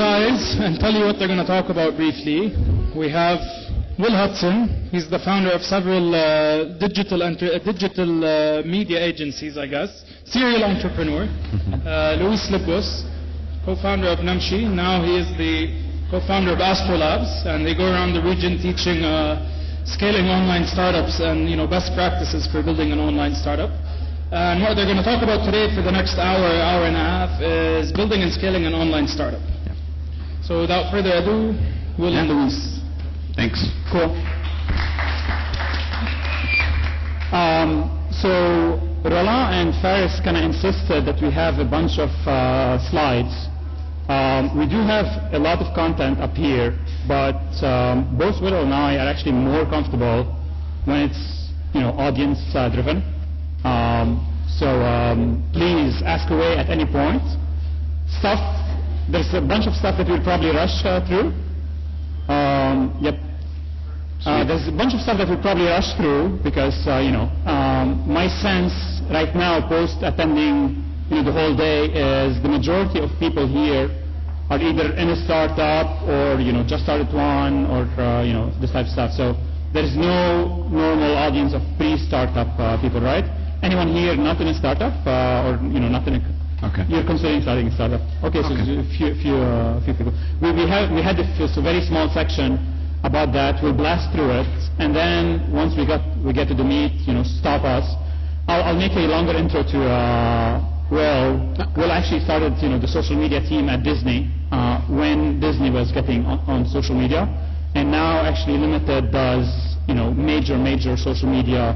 guys and tell you what they're going to talk about briefly. We have Will Hudson. He's the founder of several uh, digital uh, digital uh, media agencies, I guess. Serial entrepreneur. Uh, Louis Lebbos, co-founder of Namshi. Now he is the co-founder of Astrolabs, and they go around the region teaching uh, scaling online startups and you know best practices for building an online startup. And what they're going to talk about today for the next hour, hour and a half, is building and scaling an online startup. So without further ado, Will and Louis. Thanks. Cool. Um, so Roland and Faris kind of insisted that we have a bunch of uh, slides. Um, we do have a lot of content up here, but um, both Will and I are actually more comfortable when it's you know audience uh, driven. Um, so um, please ask away at any point. Stuff there's a bunch of stuff that we'll probably rush uh, through. Um, yep. Uh, there's a bunch of stuff that we'll probably rush through because, uh, you know, um, my sense right now, post attending, you know, the whole day, is the majority of people here are either in a startup or, you know, just started one or, uh, you know, this type of stuff. So there's no normal audience of pre-startup uh, people, right? Anyone here not in a startup uh, or, you know, not in a Okay. you're considering starting a startup. Okay, so Okay. a few, few, uh, few people. We, we, have, we had a very small section about that. We'll blast through it, and then once we got we get to the meat, you know, stop us. I'll, I'll make a longer intro to uh, Will. Will actually started, you know, the social media team at Disney uh, when Disney was getting on, on social media, and now actually Limited does, you know, major, major social media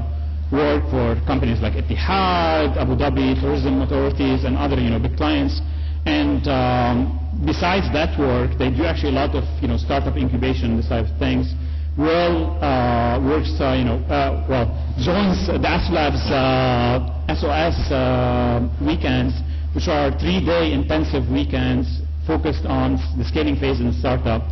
work for companies like Etihad, Abu Dhabi tourism authorities, and other you know big clients. And um, besides that work, they do actually a lot of you know startup incubation, this type of things. Will uh, works uh, you know uh, well joins the Astrolabs uh, SOS uh, weekends, which are three-day intensive weekends focused on the scaling phase in the startup.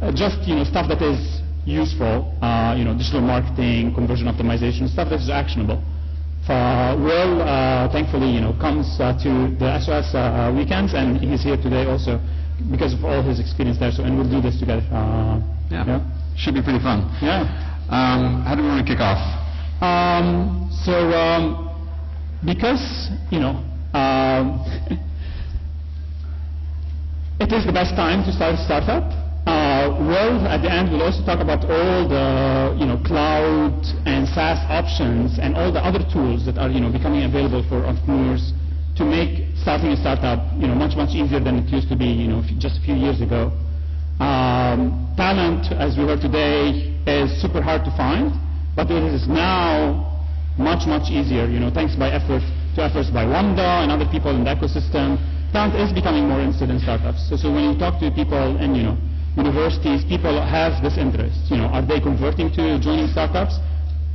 Uh, just you know stuff that is useful, uh, you know, digital marketing, conversion optimization, stuff that is actionable. Uh, Will, uh, thankfully, you know, comes uh, to the SOS uh, weekends, and he's here today also because of all his experience there. So, and we'll do this together. Uh, Yeah. Should be pretty fun. yeah. Um, how do we want to kick off? Um, so, um, because you know, um, it is the best time to start a startup. Uh, Will, at the end, we'll also talk about all the you know cloud and SaaS options and all the other tools that are you know becoming available for entrepreneurs to make starting a startup you know much much easier than it used to be you know just a few years ago. Um, talent, as we heard today, is super hard to find, but it is now much, much easier, you know, thanks by effort, to efforts by Wamda and other people in the ecosystem. Talent is becoming more interested in startups. So, so when you talk to people and you know, universities, people have this interest. You know, are they converting to joining startups?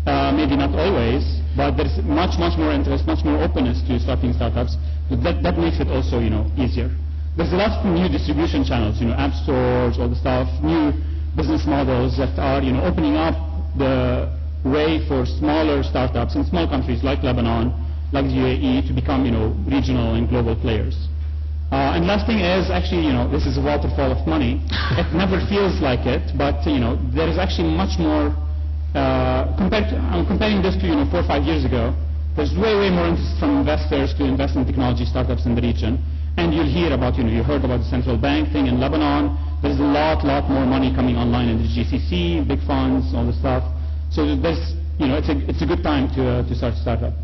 Uh, maybe not always, but there's much, much more interest, much more openness to starting startups. That, that makes it also, you know, easier. There's a lot of new distribution channels, you know, app stores, all the stuff, new business models that are, you know, opening up the way for smaller startups in small countries like Lebanon, like the UAE, to become, you know, regional and global players. Uh, and last thing is actually, you know, this is a waterfall of money. It never feels like it, but you know, there is actually much more. Uh, compared to, I'm comparing this to you know four or five years ago. There's way way more interest from investors to invest in technology startups in the region, and you'll hear about you know you heard about the central bank thing in Lebanon. There's a lot lot more money coming online in the GCC, big funds, all the stuff. So there's you know it's a it's a good time to uh, to start a startup.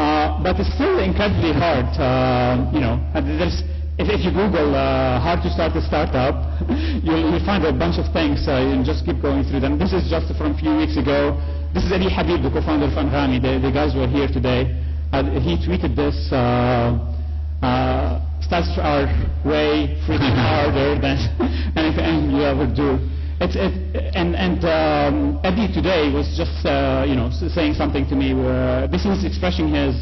Uh, but it's still incredibly hard. Uh, you know, and there's, if, if you Google uh, how to start a startup, you'll, you'll find a bunch of things. Uh, you just keep going through them. This is just from a few weeks ago. This is Elie Habib, the co-founder of Anghami. The, the guys were here today. Uh, he tweeted this. Uh, uh, starts are way freaking harder than anything you ever do. It's, it, and and um, Eddie today was just uh, you know saying something to me where this was expressing his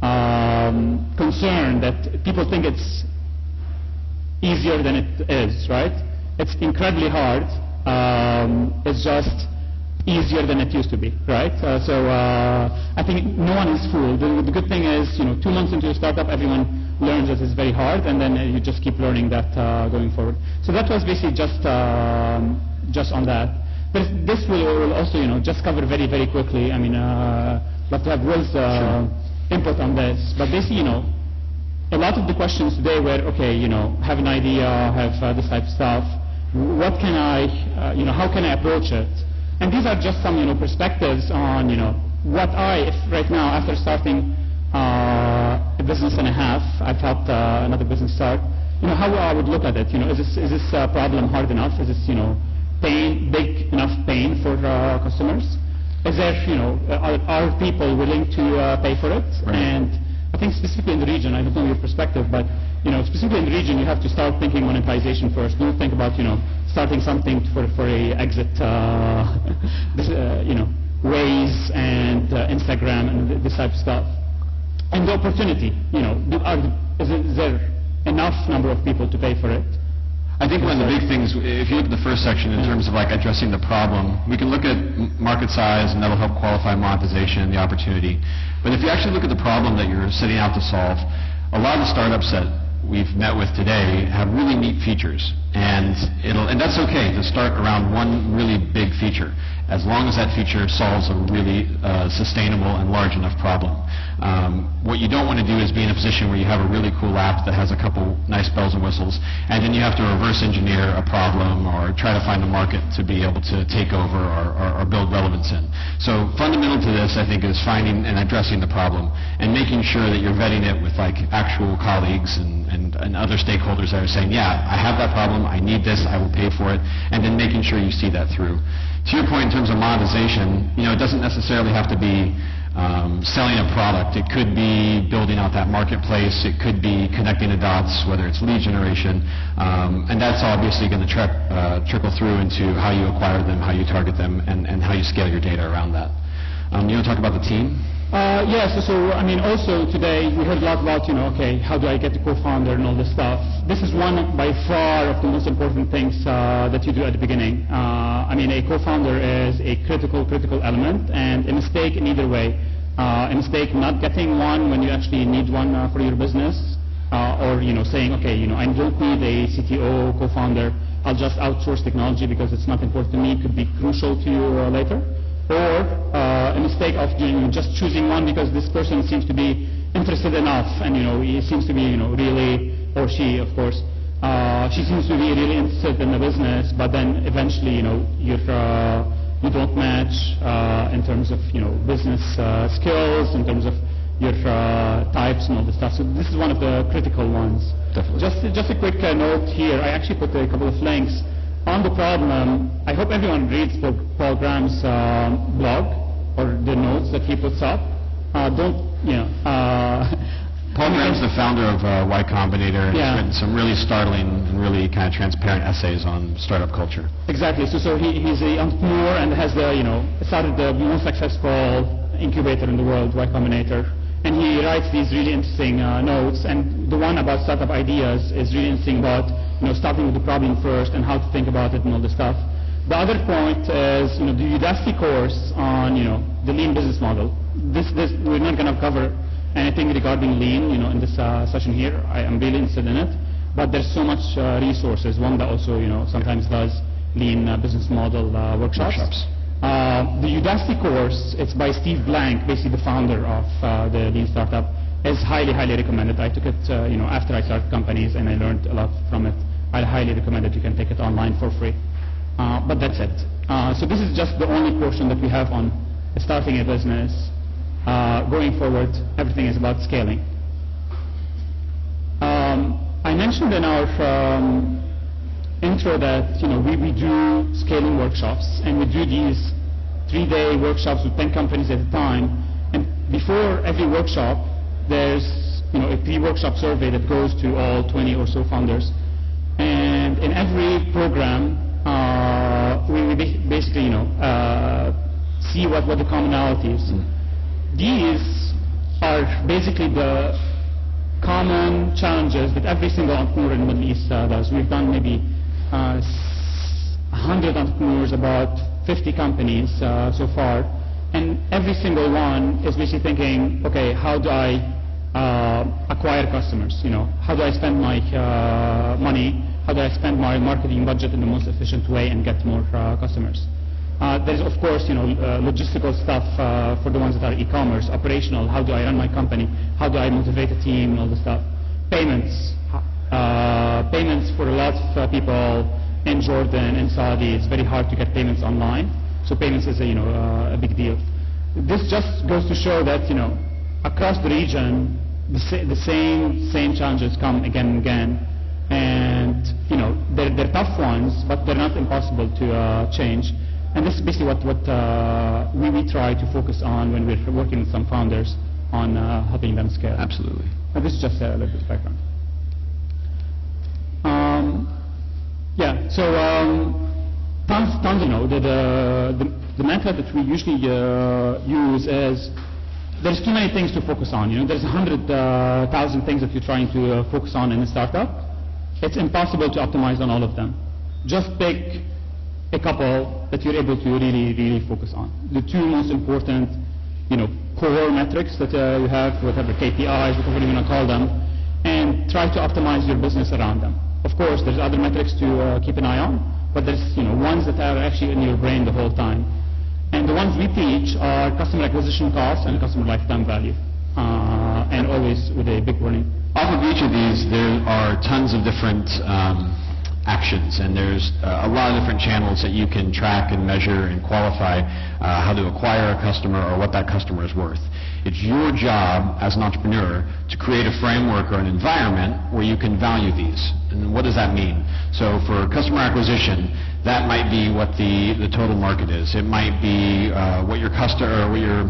um, concern that people think it's easier than it is, right? It's incredibly hard. Um, it's just easier than it used to be, right? Uh, so uh, I think no one is fooled. The, the good thing is, you know, two months into a startup, everyone learns that it's very hard, and then uh, you just keep learning that uh, going forward. So that was basically just um, just on that. But this will, will also, you know, just cover very, very quickly. I mean, uh, but to have Will's uh, input on this. But basically, you know, a lot of the questions today were, okay, you know, have an idea, have uh, this type of stuff. What can I, uh, you know, how can I approach it? And these are just some, you know, perspectives on, you know, what I, if right now, after starting uh, a business and a half, I've helped uh, another business start, you know, how I would look at it. You know, is this, is this uh, problem hard enough? Is this, you know, pain, big enough pain for uh, customers? Is there, you know, are, are people willing to uh, pay for it? Right. And I think specifically in the region, I don't know your perspective, but you know, specifically in the region, you have to start thinking monetization first. Don't think about you know starting something for for a exit, uh, uh, you know, Waze and uh, Instagram and this type of stuff. And the opportunity, you know, are, is there enough number of people to pay for it? I think one of the big things, if you look at the first section in terms of like addressing the problem, we can look at market size and that'll help qualify monetization and the opportunity. But if you actually look at the problem that you're setting out to solve, a lot of the startups that we've met with today have really neat features. And it'll, and that's okay to start around one really big feature, as long as that feature solves a really uh, sustainable and large enough problem. Um, what you don't want to do is be in a position where you have a really cool app that has a couple nice bells and whistles, and then you have to reverse engineer a problem or try to find a market to be able to take over or, or, or build relevance in. So fundamental to this, I think, is finding and addressing the problem and making sure that you're vetting it with like actual colleagues and, and, and other stakeholders that are saying, yeah, I have that problem, I need this, I will pay for it, and then making sure you see that through. To your point in terms of monetization, you know, it doesn't necessarily have to be um, selling a product. It could be building out that marketplace. It could be connecting the dots, whether it's lead generation. Um, and that's obviously going to tri- uh, trickle through into how you acquire them, how you target them, and, and how you scale your data around that. Um, you want to talk about the team? Uh, yes, so, so, I mean, also today we heard a lot about, you know, okay, how do I get the co-founder and all this stuff. This is one by far of the most important things uh, that you do at the beginning. Uh, I mean, a co-founder is a critical, critical element, and a mistake in either way. Uh, a mistake not getting one when you actually need one uh, for your business, or you know, saying, okay, you know, I don't need a CTO, co-founder. I'll just outsource technology because it's not important to me. It could be crucial to you later or uh, a mistake of just choosing one because this person seems to be interested enough and you know he seems to be you know really or she of course uh, she seems to be really interested in the business but then eventually you know you're uh, you don't match uh, in terms of you know business uh, skills in terms of your uh, types and all this stuff. So this is one of the critical ones. Definitely. just just a quick uh, note here. I actually put a couple of links on the problem, I hope everyone reads Paul, Paul Graham's uh, blog or the notes that he puts up. Uh, don't, you know. Uh, Paul Graham's the founder of uh, Y Combinator and Yeah. he's written some really startling and really kind of transparent essays on startup culture. Exactly. So, so he, he's an entrepreneur and has the, you know, started the most successful incubator in the world, Y Combinator. And he writes these really interesting uh, notes. And the one about startup ideas is really interesting about, you know, starting with the problem first and how to think about it and all this stuff. The other point is, you know, the Udacity course on, you know, the lean business model. This, this, we're not going to cover anything regarding lean, you know, in this uh, session here. I am really interested in it. But there's so much uh, resources. One that also, you know, sometimes does lean uh, business model uh, workshops. Workshops. Uh, the Udacity course, it's by Steve Blank, basically the founder of uh, the Lean Startup, is highly, highly recommended. I took it, uh, you know, after I started companies and I learned a lot from it. I highly recommend it. You can take it online for free. Uh, but that's it. Uh, so this is just the only portion that we have on starting a business. Uh, going forward, everything is about scaling. Um, I mentioned in our um, intro that you know we, we do scaling workshops and we do these three-day workshops with 10 companies at a time. And before every workshop, there's you know a pre-workshop survey that goes to all 20 or so founders. And in every program, uh, we, we basically you know uh, see what, what the commonalities. These are basically the common challenges that every single entrepreneur in the Middle East uh, does. We've done maybe uh, 100 entrepreneurs, about 50 companies uh, so far, and every single one is basically thinking, okay, how do I acquire customers. You know, how do I spend my uh, money? How do I spend my marketing budget in the most efficient way and get more uh, customers? Uh, there's of course, you know, uh, logistical stuff uh, for the ones that are e-commerce, operational. How do I run my company? How do I motivate a team all this stuff? Payments. Uh, payments for a lot of uh, people in Jordan and Saudi. It's very hard to get payments online. So payments is a, you know uh, a big deal. This just goes to show that you know across the region the, sa- the same same challenges come again and again, and you know they're, they're tough ones, but they're not impossible to uh, change. And this is basically what what uh, we, we try to focus on when we're working with some founders on uh, helping them scale. Absolutely. And this is just a little bit of background. Um, yeah, so um, tons, tons, you know, the, the, the, method that we usually uh, use is there's too many things to focus on. You know, there's hundred uh, things that you're trying to uh, focus on in a startup. It's impossible to optimize on all of them. Just pick a couple that you're able to really, really focus on. The two most important, you know, core metrics that uh, you have, whatever KPIs, whatever you want to call them, and try to optimize your business around them. Of course, there's other metrics to uh, keep an eye on, but there's you know ones that are actually in your brain the whole time. And the ones we teach are customer acquisition costs and customer lifetime value, uh, and always with a big warning. Off of each of these, there are tons of different um, actions, and there's uh, a lot of different channels that you can track and measure and qualify uh, how to acquire a customer or what that customer is worth. It's your job as an entrepreneur to create a framework or an environment where you can value these. And what does that mean? So for customer acquisition, that might be what the, the total market is. It might be uh, what your customer what your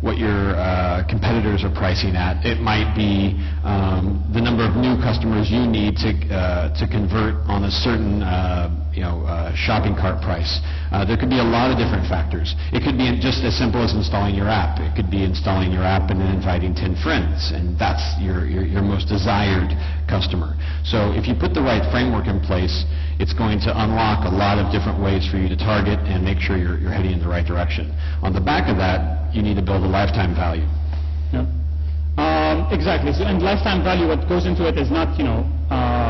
what your uh, competitors are pricing at. It might be um, the number of new customers you need to uh, to convert on a certain uh, you know uh, shopping cart price. Uh, there could be a lot of different factors. It could be just as simple as installing your app. It could be installing your app and then inviting 10 friends, and that's your, your, your most desired customer. So if you put the right framework in place, it's going to unlock a lot of different ways for you to target and make sure you're, you're heading in the right direction. On the back of that, you need to build a lifetime value. Yeah. Um, exactly. So, and lifetime value, what goes into it is not, you know, uh,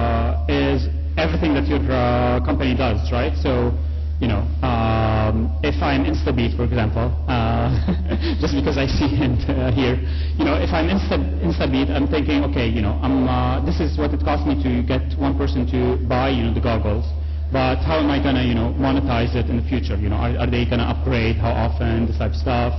everything that your uh, company does, right? So, you know, um, if I'm InstaBeat, for example, uh, just because I see it uh, here, you know, if I'm Insta, InstaBeat, I'm thinking, okay, you know, uh, this is what it cost me to get one person to buy, you know, the goggles. But how am I gonna, you know, monetize it in the future? You know, are, are they gonna upgrade? How often? This type of stuff.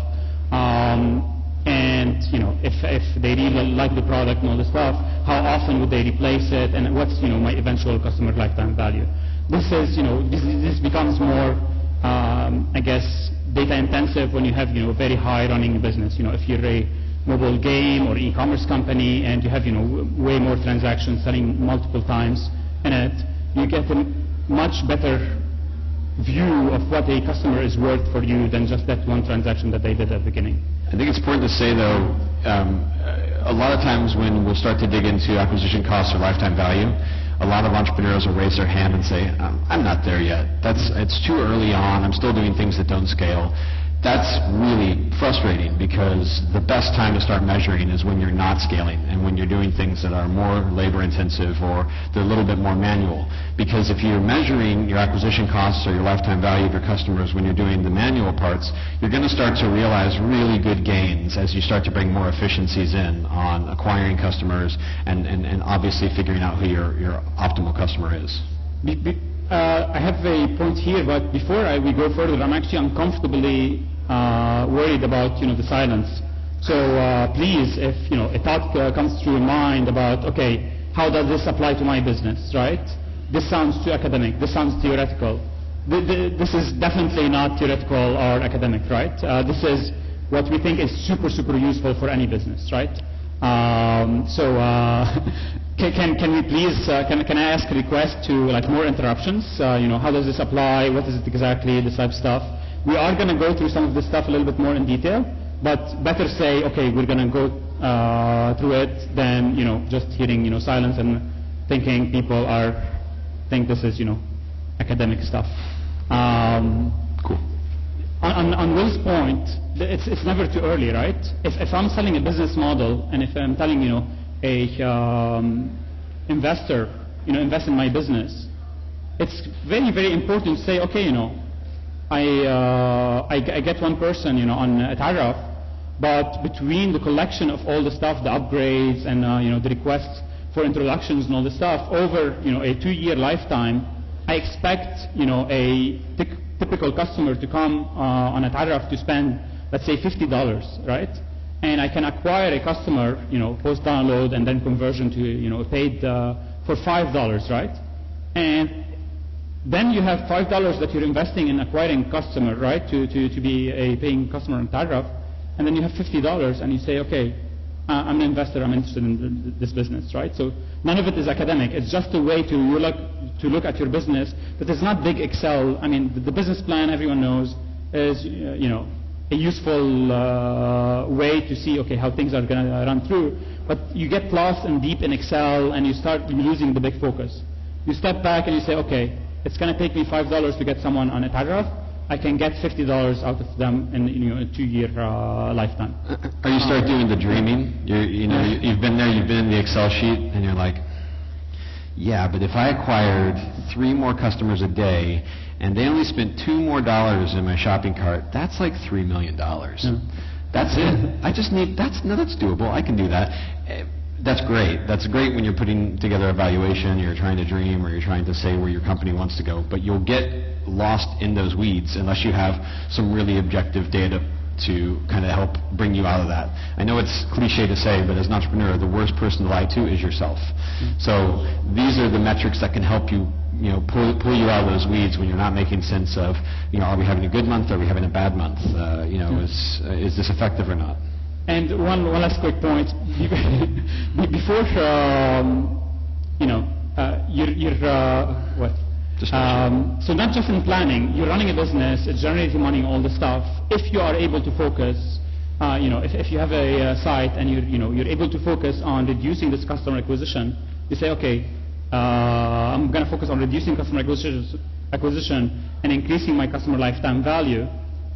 Um, and you know, if, if they really like the product and all this stuff, how often would they replace it, and what's you know my eventual customer lifetime value? This is you know this, this becomes more, um, I guess, data intensive when you have you know a very high running business. You know, if you're a mobile game or e-commerce company and you have you know way more transactions selling multiple times in it, you get a much better view of what a customer is worth for you than just that one transaction that they did at the beginning. I think it's important to say, though, um, a lot of times when we'll start to dig into acquisition costs or lifetime value, a lot of entrepreneurs will raise their hand and say, I'm not there yet. That's, it's too early on. I'm still doing things that don't scale. That's really frustrating because the best time to start measuring is when you're not scaling and when you're doing things that are more labor intensive or they're a little bit more manual. Because if you're measuring your acquisition costs or your lifetime value of your customers when you're doing the manual parts, you're going to start to realize really good gains as you start to bring more efficiencies in on acquiring customers and, and, and obviously figuring out who your, your optimal customer is. Be, be, uh, I have a point here, but before I, we go further, I'm actually uncomfortably worried about you know the silence. So uh, please, if you know a thought uh, comes to your mind about okay, how does this apply to my business, right? This sounds too academic. This sounds theoretical. Th- th- this is definitely not theoretical or academic, right? Uh, this is what we think is super super useful for any business, right? Um, so uh, can, can, can we please, uh, can, can I ask a request to like more interruptions? Uh, you know, how does this apply? What is it exactly? This type of stuff. We are going to go through some of this stuff a little bit more in detail, but better say, okay, we're going to go uh, through it than, you know, just hearing, you know, silence and thinking people are, think this is, you know, academic stuff. Um, Cool. on, on, on Will's point, it's, it's never too early, right? If, if I'm selling a business model and if I'm telling, you know, a um, investor, you know, invest in my business, it's very, very important to say, okay, you know, I, uh, I, I get one person, you know, on a tariff, but between the collection of all the stuff, the upgrades and, uh, you know, the requests for introductions and all the stuff over, you know, a two-year lifetime, I expect, you know, a typical customer to come uh, on a tariff to spend, let's say, $50, right? And I can acquire a customer, you know, post-download and then conversion to, you know, paid uh, for $5, right? And then you have five dollars that you're investing in acquiring customer, right? To, to, to be a paying customer on Tariff, and then you have fifty dollars, and you say, okay, uh, I'm an investor, I'm interested in th- th- this business, right? So none of it is academic. It's just a way to look to look at your business But it's not big Excel. I mean, the, the business plan everyone knows is uh, you know a useful uh, way to see okay how things are going to run through. But you get lost and deep in Excel, and you start losing the big focus. You step back and you say, okay, it's going to take me five dollars to get someone on a paragraph. I can get fifty dollars out of them in you know, a two-year uh, lifetime. Or you start doing the dreaming. You, you know, you- you've been there, you've been in the Excel sheet, and you're like, yeah, but if I acquired three more customers a day, and they only spent two more dollars in my shopping cart, that's like three million dollars. That's it. I just need, that's, no, that's doable. I can do that. That's great. That's great when you're putting together a valuation, you're trying to dream, or you're trying to say where your company wants to go. But you'll get lost in those weeds unless you have some really objective data to kind of help bring you out of that. I know it's cliche to say, but as an entrepreneur, the worst person to lie to is yourself. So these are the metrics that can help you, you know, pull, pull you out of those weeds when you're not making sense of, you know, are we having a good month? Are we having a bad month? Uh, you know, is, uh, is this effective or not? And one, one last quick point. Before, um, you know, uh, you're, you're uh, what? Um, so not just in planning, you're running a business, it's generating money, all the stuff. If you are able to focus, uh, you know, if, if you have a uh, site and you're, you know, you're able to focus on reducing this customer acquisition, you say, okay, uh, I'm going to focus on reducing customer acquisition, acquisition and increasing my customer lifetime value,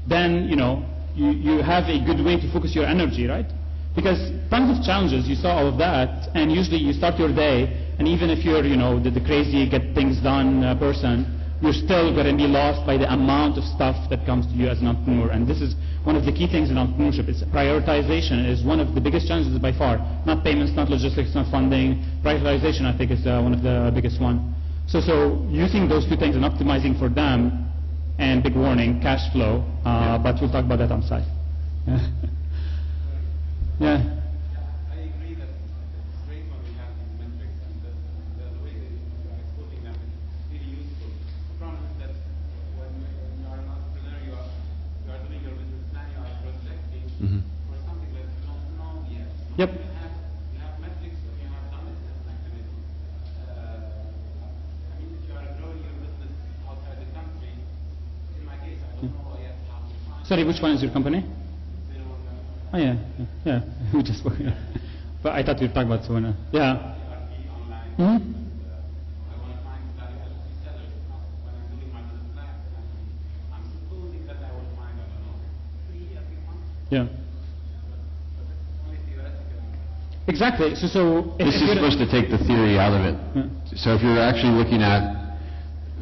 then, you know, you, you have a good way to focus your energy, right? Because tons of challenges, you saw all of that, and usually you start your day, and even if you're, you know, the, the crazy get things done uh, person, you're still going to be lost by the amount of stuff that comes to you as an entrepreneur. And this is one of the key things in entrepreneurship. It's prioritization is one of the biggest challenges by far. Not payments, not logistics, not funding. Prioritization, I think, is uh, one of the biggest one. So, so using those two things and optimizing for them, and big warning, cash flow. Uh, But we'll talk about that on site. yeah. I agree Sorry, which one is your company? they don't know. Oh yeah, yeah, we just spoke. Yeah. But I thought you were talking about someone. else. Yeah. Online. hmm I want to find value added resellers now. When I'm doing my business plan, I'm, I'm supposing that I will find, I don't know, three every month, Yeah. but it's only theoretical. Exactly. So, so This is supposed to take the theory out of it. Yeah. So if you're actually looking at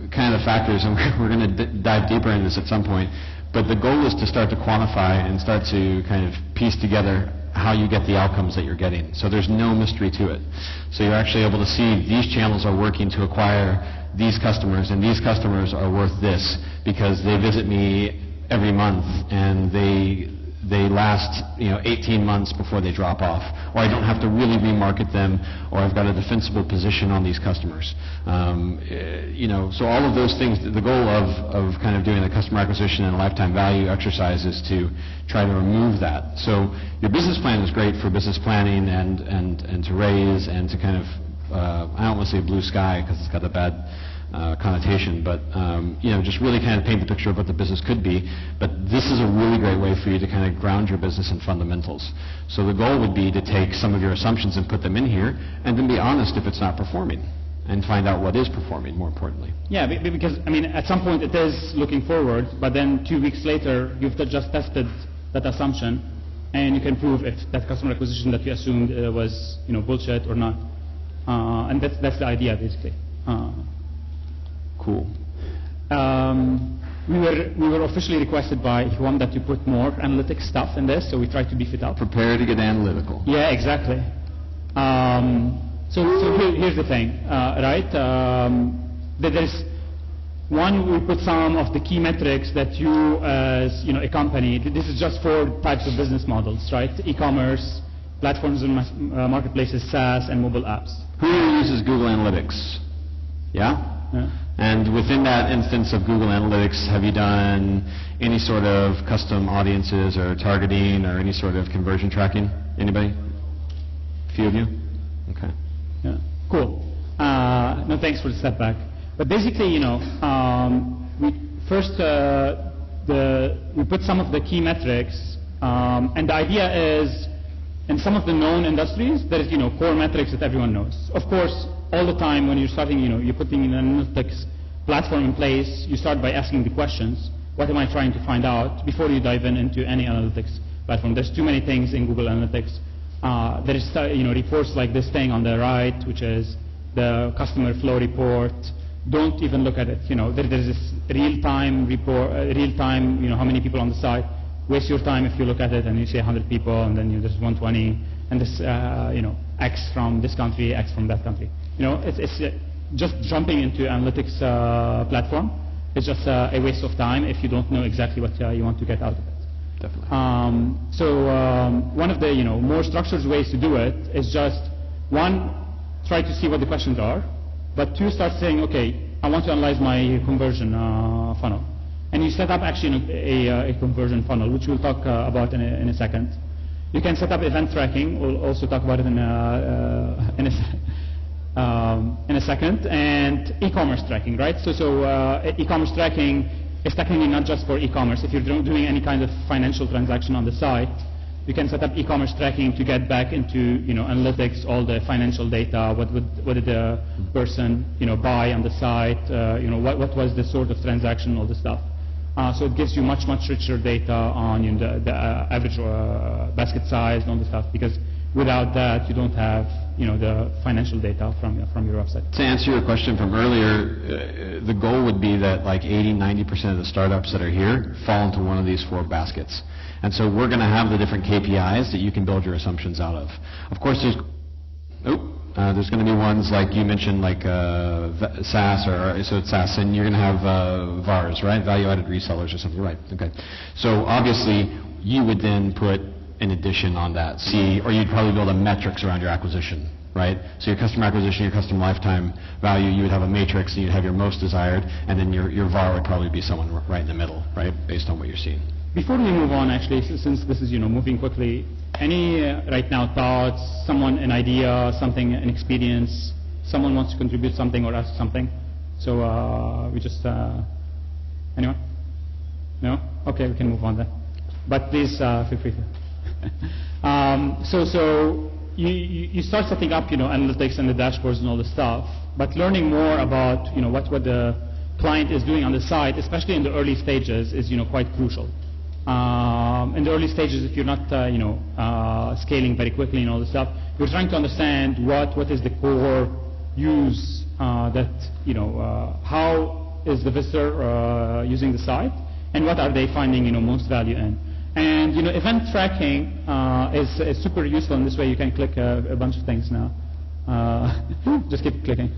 kind of the factors, and we're going to dive deeper in this at some point, but the goal is to start to quantify and start to kind of piece together how you get the outcomes that you're getting. So there's no mystery to it. So you're actually able to see these channels are working to acquire these customers, and these customers are worth this because they visit me every month and they they last, you know, 18 months before they drop off, or I don't have to really remarket them, or I've got a defensible position on these customers. Um, eh, you know, so all of those things, the goal of, of kind of doing the customer acquisition and lifetime value exercise is to try to remove that. So your business plan is great for business planning and, and, and to raise and to kind of, uh, I don't want to say blue sky because it's got a bad uh, connotation, but um, you know, just really kind of paint the picture of what the business could be. But this is a really great way for you to kind of ground your business in fundamentals. So the goal would be to take some of your assumptions and put them in here, and then be honest if it's not performing. and find out what is performing, more importantly. Yeah, be- be- because, I mean, at some point it is looking forward, but then two weeks later, you've just tested that assumption, and you can prove if that customer acquisition that you assumed uh, was, you know, bullshit or not. Uh, and that's, that's the idea, basically. Uh, Cool. um, we were we were officially requested by Huam that to put more analytics stuff in this, so we tried to beef it up. Prepare to get analytical. Yeah, exactly. Um, so so here, here's the thing, uh, right? Um, there's one, we put some of the key metrics that you, as you know, a company. This is just four types of business models, right? E-commerce, platforms and uh, marketplaces, SaaS, and mobile apps. Who uses Google Analytics? Yeah? Yeah. And within that instance of Google Analytics, have you done any sort of custom audiences or targeting or any sort of conversion tracking? Anybody? A Few of you? Okay. Yeah. Cool. Uh, no, thanks for the step back. But basically, you know, um, we first uh, the we put some of the key metrics, um, and the idea is, in some of the known industries, there is you know core metrics that everyone knows. Of course, all the time when you're starting, you know, you're putting an analytics platform in place, you start by asking the questions. What am I trying to find out before you dive in into any analytics platform? There's too many things in Google Analytics. Uh, there is, uh, you know, reports like this thing on the right, which is the customer flow report. Don't even look at it. You know, there, there's this real-time report, uh, real-time, you know, how many people on the site. Waste your time if you look at it and you say 100 people, and then you, there's 120, and this, uh, you know, X from this country, X from that country. You know, it's, it's uh, just jumping into analytics uh, platform. It's just uh, a waste of time if you don't know exactly what uh, you want to get out of it. Definitely. Um, so um, one of the you know more structured ways to do it is just one, try to see what the questions are, but two, start saying, okay, I want to analyze my conversion uh, funnel, and you set up actually a, a, a conversion funnel, which we'll talk uh, about in a, in a second. You can set up event tracking. We'll also talk about it in a, uh, in um, in a second, and e-commerce tracking, right? So, so uh, e-commerce tracking is technically not just for e-commerce. If you're doing any kind of financial transaction on the site, you can set up e-commerce tracking to get back into you know analytics, all the financial data. What would what did the person you know buy on the site? Uh, you know what what was the sort of transaction, all the stuff. Uh, so it gives you much much richer data on you know, the, the uh, average uh, basket size and all the stuff because without that you don't have you know the financial data from from your website. To answer your question from earlier, uh, the goal would be that like 80, 90% of the startups that are here fall into one of these four baskets. And so we're going to have the different KPIs that you can build your assumptions out of. Of course, there's, oh, uh, there's going to be ones like you mentioned, like uh, SaaS, or so it's SaaS, and you're going to have uh, VARs, right? Value-added resellers or something, right? Okay. So obviously, you would then put an addition on that, see, or you'd probably build a metrics around your acquisition, right? So your customer acquisition, your customer lifetime value, you would have a matrix, and you'd have your most desired, and then your, your VAR would probably be someone right in the middle, right, based on what you're seeing. Before we move on, actually, since this is you know moving quickly, any uh, right now thoughts? Someone an idea, something, an experience? Someone wants to contribute something or ask something? So uh, we just uh, anyone? No? Okay, we can move on then. But please uh, feel free to. um, so so you, you start setting up you know analytics and the dashboards and all the stuff, but learning more about you know what what the client is doing on the site, especially in the early stages, is you know quite crucial. Um, in the early stages, if you're not, uh, you know, uh, scaling very quickly and all this stuff, you're trying to understand what, what is the core use uh, that, you know, uh, how is the visitor uh, using the site, and what are they finding, you know, most value in. And, you know, event tracking uh, is, is super useful in this way. You can click a, a bunch of things now. Uh, just keep clicking.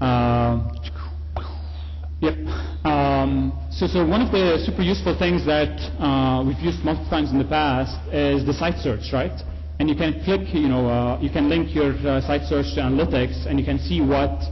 Um, Yep. Um, so, so one of the super useful things that uh, we've used multiple times in the past is the site search, right? And you can click, you know, uh, you can link your uh, site search to analytics, and you can see what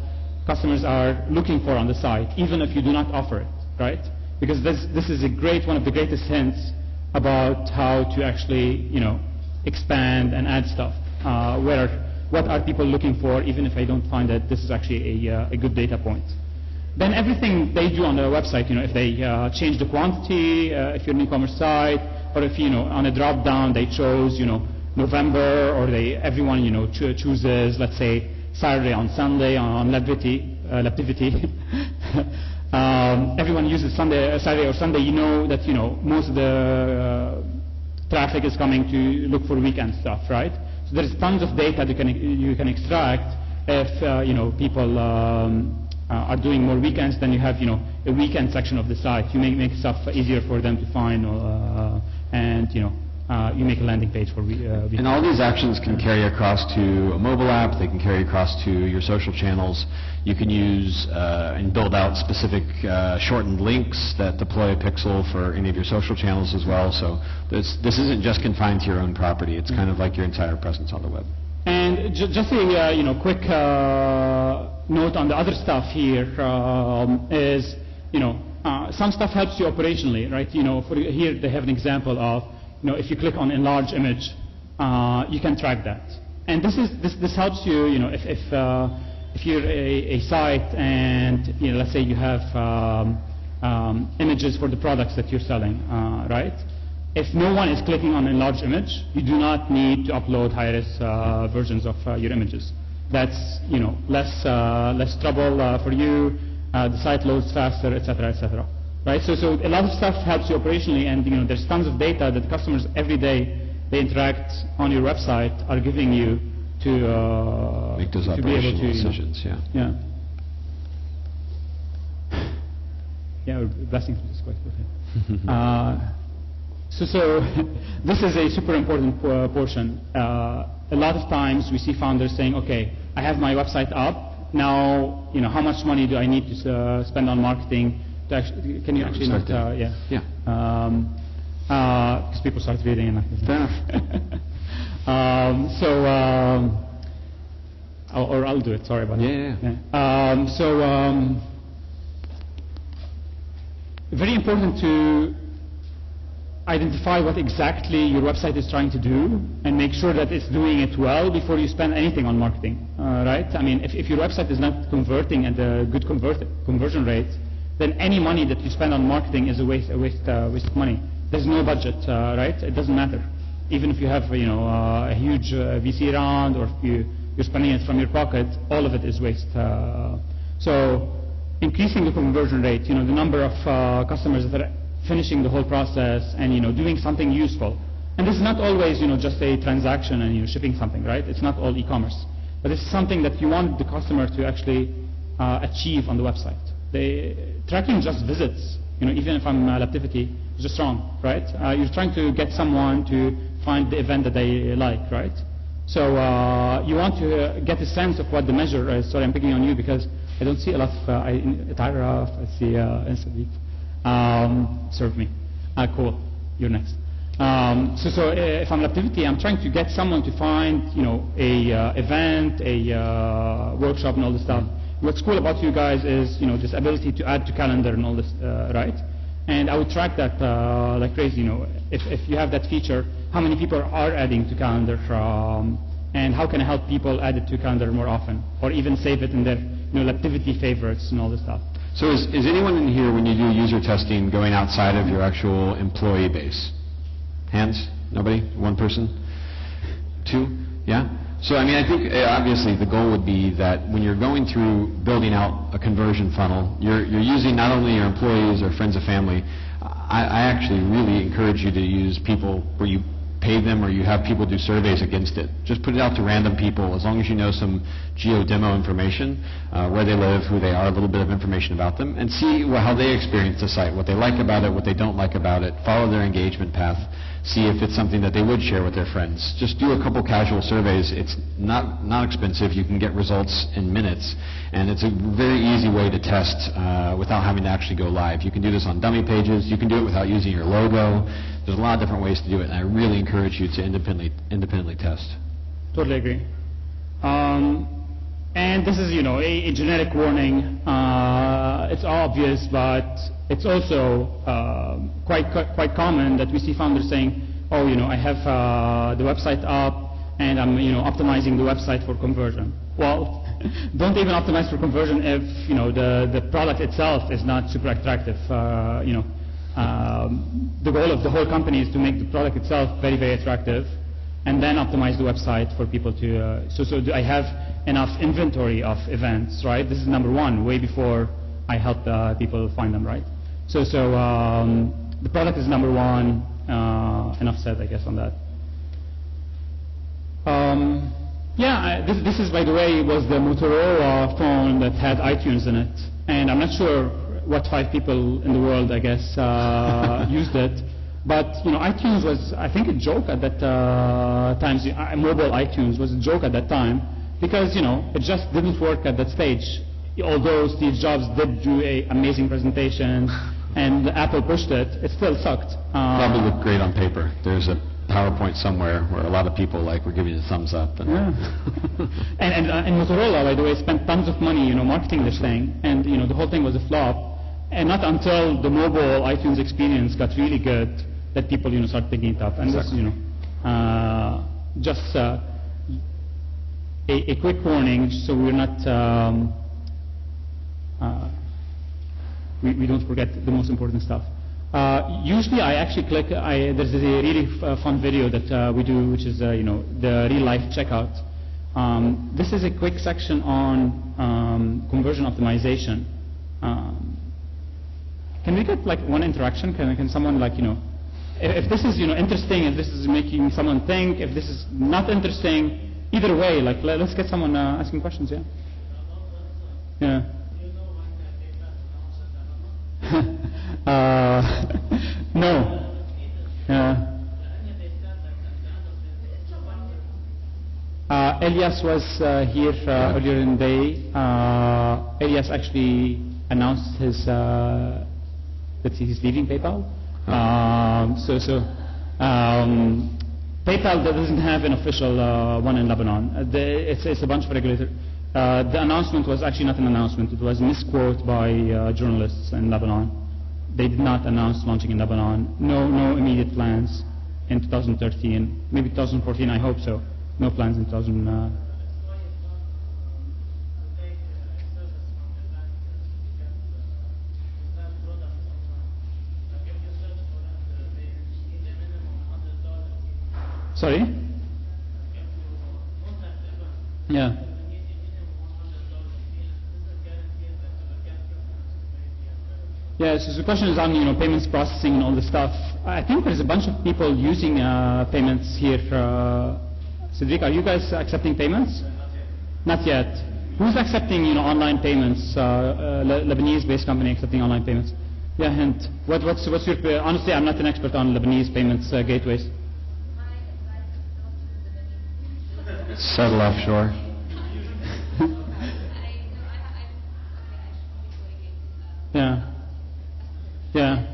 customers are looking for on the site, even if you do not offer it, right? Because this this is a great one of the greatest hints about how to actually, you know, expand and add stuff. Uh, where what are people looking for, even if I don't find that this is actually a, uh, a good data point then everything they do on their website, you know, if they uh, change the quantity, uh, if you're an e-commerce site, or if, you know, on a drop down they chose, you know, November, or they, everyone, you know, cho- chooses, let's say, Saturday, on Sunday, on Lebtivity, uh, Lebtivity. um, everyone uses Sunday, uh, Saturday or Sunday. You know that you know most of the uh, traffic is coming to look for weekend stuff, right? So there's tons of data that you can you can extract if uh, you know people um, uh, are doing more weekends. Then you have you know a weekend section of the site. You make make stuff easier for them to find, uh, and you know uh, you make a landing page for uh, And all these actions can carry across to a mobile app, they can carry across to your social channels. You can use uh, and build out specific uh, shortened links that deploy a pixel for any of your social channels as well. So this, this isn't just confined to your own property, it's kind of like your entire presence on the web. And ju- just a uh, you know quick uh, note on the other stuff here um, is you know uh, some stuff helps you operationally, right? You know, for here they have an example of know if you click on enlarge image, uh, you can track that. And this is this this helps you you know if if uh, if you're a, a site and you know let's say you have um, um, images for the products that you're selling, uh, right? If no one is clicking on enlarge image, you do not need to upload high-res uh, versions of uh, your images. That's you know less uh, less trouble for you. The site loads faster, etc., etc. Right? So so a lot of stuff helps you operationally, and you know there's tons of data that customers every day they interact on your website are giving you to uh, Make those to be able operational to you know, decisions, yeah. yeah. Yeah, we're through this quite quickly. uh, so, so this is a super important po- portion. Uh, a lot of times we see founders saying, "Okay, I have my website up. Now, you know, how much money do I need to uh, spend on marketing? Actually, can you Yeah, actually not? Uh, yeah. Yeah. Because people start reading and. like- Fair enough. um, so. Um, or, or I'll do it. Sorry about Yeah, that. yeah, Um, so. Um, very important to identify what exactly your website is trying to do and make sure that it's doing it well before you spend anything on marketing, uh, right? I mean, if, if your website is not converting at a good convert, conversion rate, then any money that you spend on marketing is a waste, a waste, uh, waste of money. There's no budget, uh, right? It doesn't matter. Even if you have, you know, uh, a huge uh, VC round or if you, you're spending it from your pocket, all of it is waste. Uh, so increasing the conversion rate, you know, the number of uh, customers that are finishing the whole process and, you know, doing something useful. And this is not always, you know, just a transaction and, you're shipping something, right? It's not all e-commerce. But it's something that you want the customer to actually achieve on the website. They, tracking just visits, you know, even if I'm uh, Lebtivity, is just wrong, right? Uh, you're trying to get someone to find the event that they like, right? So uh, you want to get a sense of what the measure is. Sorry, I'm picking on you because I don't see a lot of uh, I, I see uh, Instabeat. Um, serve me. Ah, cool. You're next. Um, so, so uh, if I'm Lebtivity, I'm trying to get someone to find, you know, a uh, event, a uh, workshop, and all this stuff. What's cool about you guys is, you know, this ability to add to calendar and all this, uh, right? And I would track that uh, like crazy. You know, if, if you have that feature, how many people are adding to calendar from, and how can I help people add it to calendar more often, or even save it in their, you know, activity favorites and all this stuff. So is, is anyone in here, when you do user testing, going outside of your actual employee base? Hands? Nobody? One person? Two? Yeah? So, I mean, I think uh, obviously the goal would be that when you're going through building out a conversion funnel, you're, you're using not only your employees or friends or family. I, I actually really encourage you to use people where you pay them or you have people do surveys against it. Just put it out to random people as long as you know some geo demo information, uh, where they live, who they are, a little bit of information about them, and see well, how they experience the site, what they like about it, what they don't like about it, follow their engagement path, see if it's something that they would share with their friends. Just do a couple casual surveys. It's not, not expensive. You can get results in minutes. And it's a very easy way to test uh, without having to actually go live. You can do this on dummy pages. You can do it without using your logo. There's a lot of different ways to do it, and I really encourage you to independently, independently test. Totally agree. Um, and this is, you know, a, a generic warning. Uh, it's obvious, but it's also uh, quite, quite quite common that we see founders saying, "Oh, you know, I have uh, the website up, and I'm, you know, optimizing the website for conversion." Well, don't even optimize for conversion if, you know, the the product itself is not super attractive. Uh, you know, um, the goal of the whole company is to make the product itself very, very attractive. And then optimize the website for people to. Uh, so, so do I have enough inventory of events, right? This is number one, way before I help uh, people find them, right? So, so um, the product is number one. Uh, enough said, I guess, on that. Um, yeah, I, this, this is, by the way, was the Motorola phone that had iTunes in it, and I'm not sure what five people in the world, I guess, uh, used it. But you know, iTunes was, I think, a joke at that uh, time. Mobile iTunes was a joke at that time because you know it just didn't work at that stage. Although Steve Jobs did do a amazing presentation and Apple pushed it, it still sucked. Uh, Probably looked great on paper. There's a PowerPoint somewhere where a lot of people like were giving you the thumbs up. And, Yeah. and, and, uh, and Motorola, by the way, spent tons of money, you know, marketing this thing, and you know, the whole thing was a flop. And not until the mobile iTunes experience got really good that people, you know, started picking it up. And this, you know, uh, just uh, a, a quick warning, so we're not. Um, uh, we, we don't forget the most important stuff. Uh, usually I actually click, I, there's a really uh, fun video that uh, we do, which is, uh, you know, the real life checkout. Um, this is a quick section on um, conversion optimization. Um, can we get like one interaction? Can, can someone like, you know, if, this is, you know, interesting, if this is making someone think, if this is not interesting, either way, like let, us get someone uh, asking questions, yeah? Yeah. uh, no. Yeah. Uh, Elias was uh, here uh, earlier in the day. Uh, Elias actually announced his uh, that he's leaving PayPal. Um, so, so um, PayPal doesn't have an official uh, one in Lebanon. Uh, it's, it's a bunch of regulators. Uh, the announcement was actually not an announcement. It was misquoted by uh, journalists in Lebanon. They did not announce launching in Lebanon. No, no immediate plans in 2013. Maybe 2014. I hope so. No plans in 2000. Sorry. Yeah. Yeah, so the question is on you know payments processing and all this stuff. I think there's a bunch of people using uh, payments here. Uh, Cedric, are you guys accepting payments? Not yet. Who's accepting you know online payments? Uh, uh, Le- Lebanese-based company accepting online payments. Yeah, and What, what's what's your honestly? I'm not an expert on Lebanese payments uh, gateways. Settle offshore. Yeah. Yeah.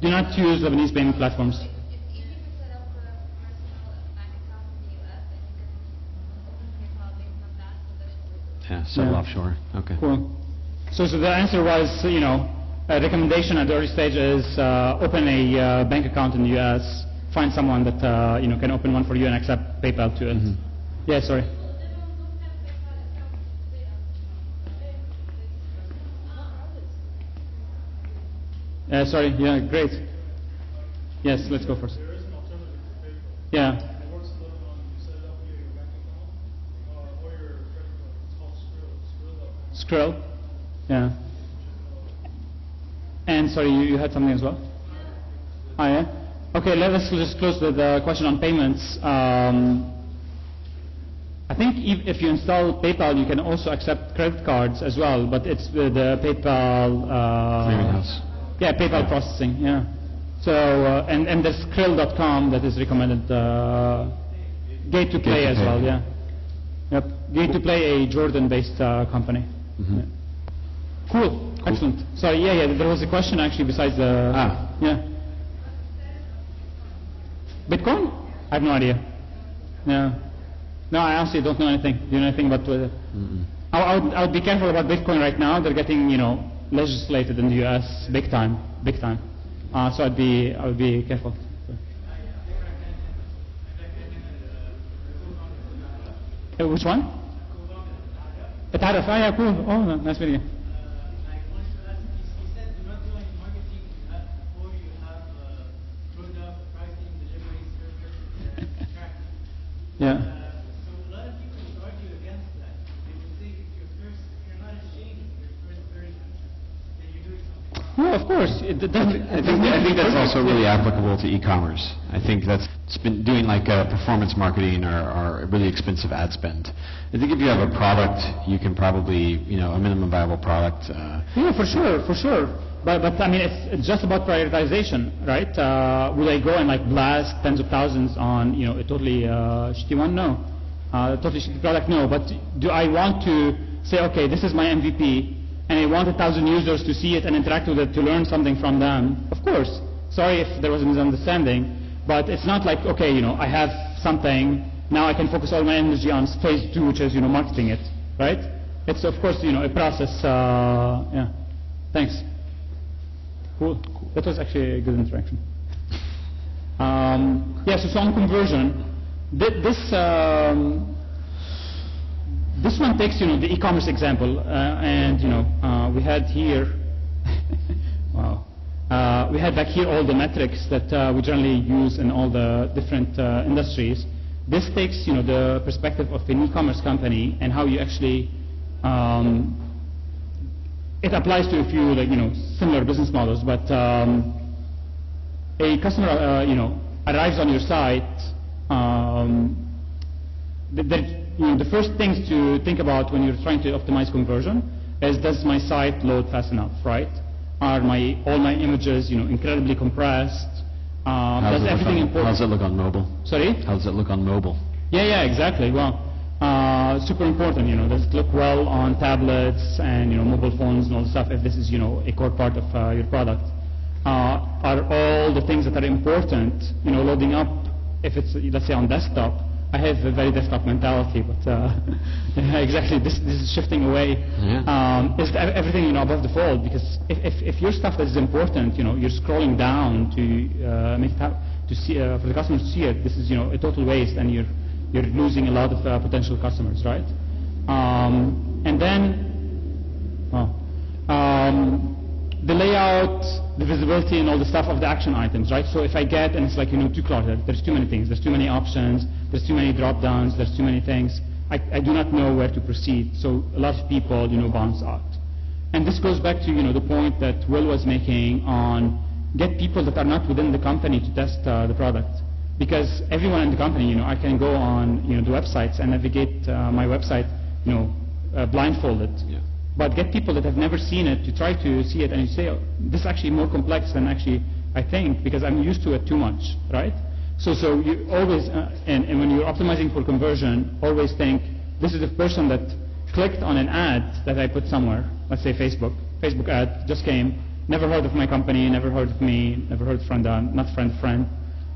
Do not use Lebanese payment platforms. Yeah, settle Yeah. offshore. Okay. Cool. So, so the answer was, you know, a recommendation at the early stage is uh, open a uh, bank account in the U.S. Find someone that uh, you know can open one for you and accept PayPal to it. Yeah, sorry. Uh, sorry. Yeah, great. Yes, let's go first. There is an alternative to PayPal. Yeah. It works in Lebanon. You set it up via your bank account uh, or your credit card. It's called Skrill. Skrill. Yeah. And sorry, you, you had something as well? Oh, yeah? Okay, let us just close with the question on payments. Um, I think if, if you install PayPal, you can also accept credit cards as well, but it's with the PayPal. Uh, Clearinghouse. Yeah, PayPal processing. Yeah. So uh, and and there's Skrill.com that is recommended. Uh, Gate to Play as Gate2Pay. well. Yeah. Yep. Gate to Play, a Jordan-based uh, company. Mhm. Yeah. Cool. Excellent. Sorry. Yeah, yeah. There was a question actually besides the. Ah. Yeah. Bitcoin? I have no idea. Yeah. No, I honestly don't know anything. Do you know anything about? Uh, Mm-mm. I, I, would, I would be careful about Bitcoin right now. They're getting, you know, legislated in the U.S. big time, big time. Uh, so I'd be, I would be careful. Uh, which one? Ataraf. Ah, yeah, cool. Oh, no, nice meeting you. Like, wanted to ask, you you said do not do any marketing uh, before you have uh, product, pricing, delivery, service, uh, tracking. No, of course. I think, I think that's also really applicable to e-commerce. I think that's it's been doing like uh, performance marketing or, or really expensive ad spend. I think if you have a product, you can probably, you know, a minimum viable product. Uh, Yeah, for sure, for sure. But, but I mean, it's, it's just about prioritization, right? Uh, will I go and like blast tens of thousands on, you know, a totally uh, shitty one? No. Uh, totally shitty product? No. But do I want to say, okay, this is my MVP, and I want a thousand users to see it and interact with it to learn something from them? Of course. Sorry if there was a misunderstanding, but it's not like, okay, you know, I have something, now I can focus all my energy on phase two, which is, you know, marketing it, right? It's, of course, you know, a process, uh, yeah. Thanks. Cool. That was actually a good interaction. Um, yeah, so, so on conversion, thi- this, um, this one takes, you know, the e-commerce example, uh, and, you know, uh, we had here, wow, uh, we had back here all the metrics that uh, we generally use in all the different uh, industries. This takes, you know, the perspective of an e-commerce company and how you actually um, it applies to a few, like, you know, similar business models, but um, a customer, uh, you know, arrives on your site, um, you know, the first things to think about when you're trying to optimize conversion is does my site load fast enough, right? Are my all my images, you know, incredibly compressed? Um, how does does it look everything on- important? How does it look on mobile? Sorry? How does it look on mobile? Yeah, yeah, exactly. Well, uh, super important, you know, does it look well on tablets and, you know, mobile phones and all the stuff if this is, you know, a core part of uh, your product? Uh, are all the things that are important, you know, loading up, if it's, let's say, on desktop, I have a very desktop mentality, but uh, exactly, this, this is shifting away. Yeah. Um, is everything, you know, above the fold? Because if, if, if your stuff that is important, you know, you're scrolling down to uh, make it hap- to see, uh, for the customers to see it, this is, you know, a total waste, and you're you're losing a lot of uh, potential customers, right? Um, and then, well, um, the layout, the visibility, and all the stuff of the action items, right? So if I get, and it's like, you know, too cluttered, there's too many things, there's too many options, there's too many drop downs, there's too many things, I, I do not know where to proceed. So a lot of people, you know, bounce out. And this goes back to, you know, the point that Will was making on get people that are not within the company to test uh, the product. Because everyone in the company, you know, I can go on, you know, the websites and navigate uh, my website, you know, uh, blindfolded. Yeah. But get people that have never seen it to try to see it and you say, oh, this is actually more complex than actually I think because I'm used to it too much, right? So, so you always, uh, and, and when you're optimizing for conversion, always think, this is the person that clicked on an ad that I put somewhere, let's say Facebook, Facebook ad just came, never heard of my company, never heard of me, never heard of friend, uh, not friend, friend,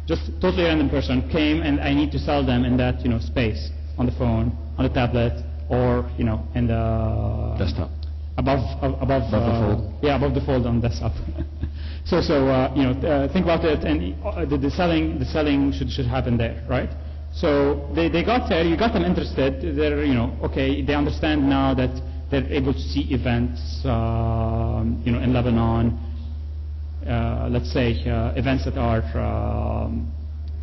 just totally random person came and I need to sell them in that, you know, space, on the phone, on the tablet, or, you know, and the... Desktop. Above, ab- above, Above the uh, fold. Yeah, above the fold on desktop. so, so uh, you know, uh, think about it, and uh, the, the selling, the selling should should happen there, right? So they, they got there, you got them interested. They're, you know, okay, they understand now that they're able to see events, um, you know, in Lebanon. Uh, let's say uh, events that are um,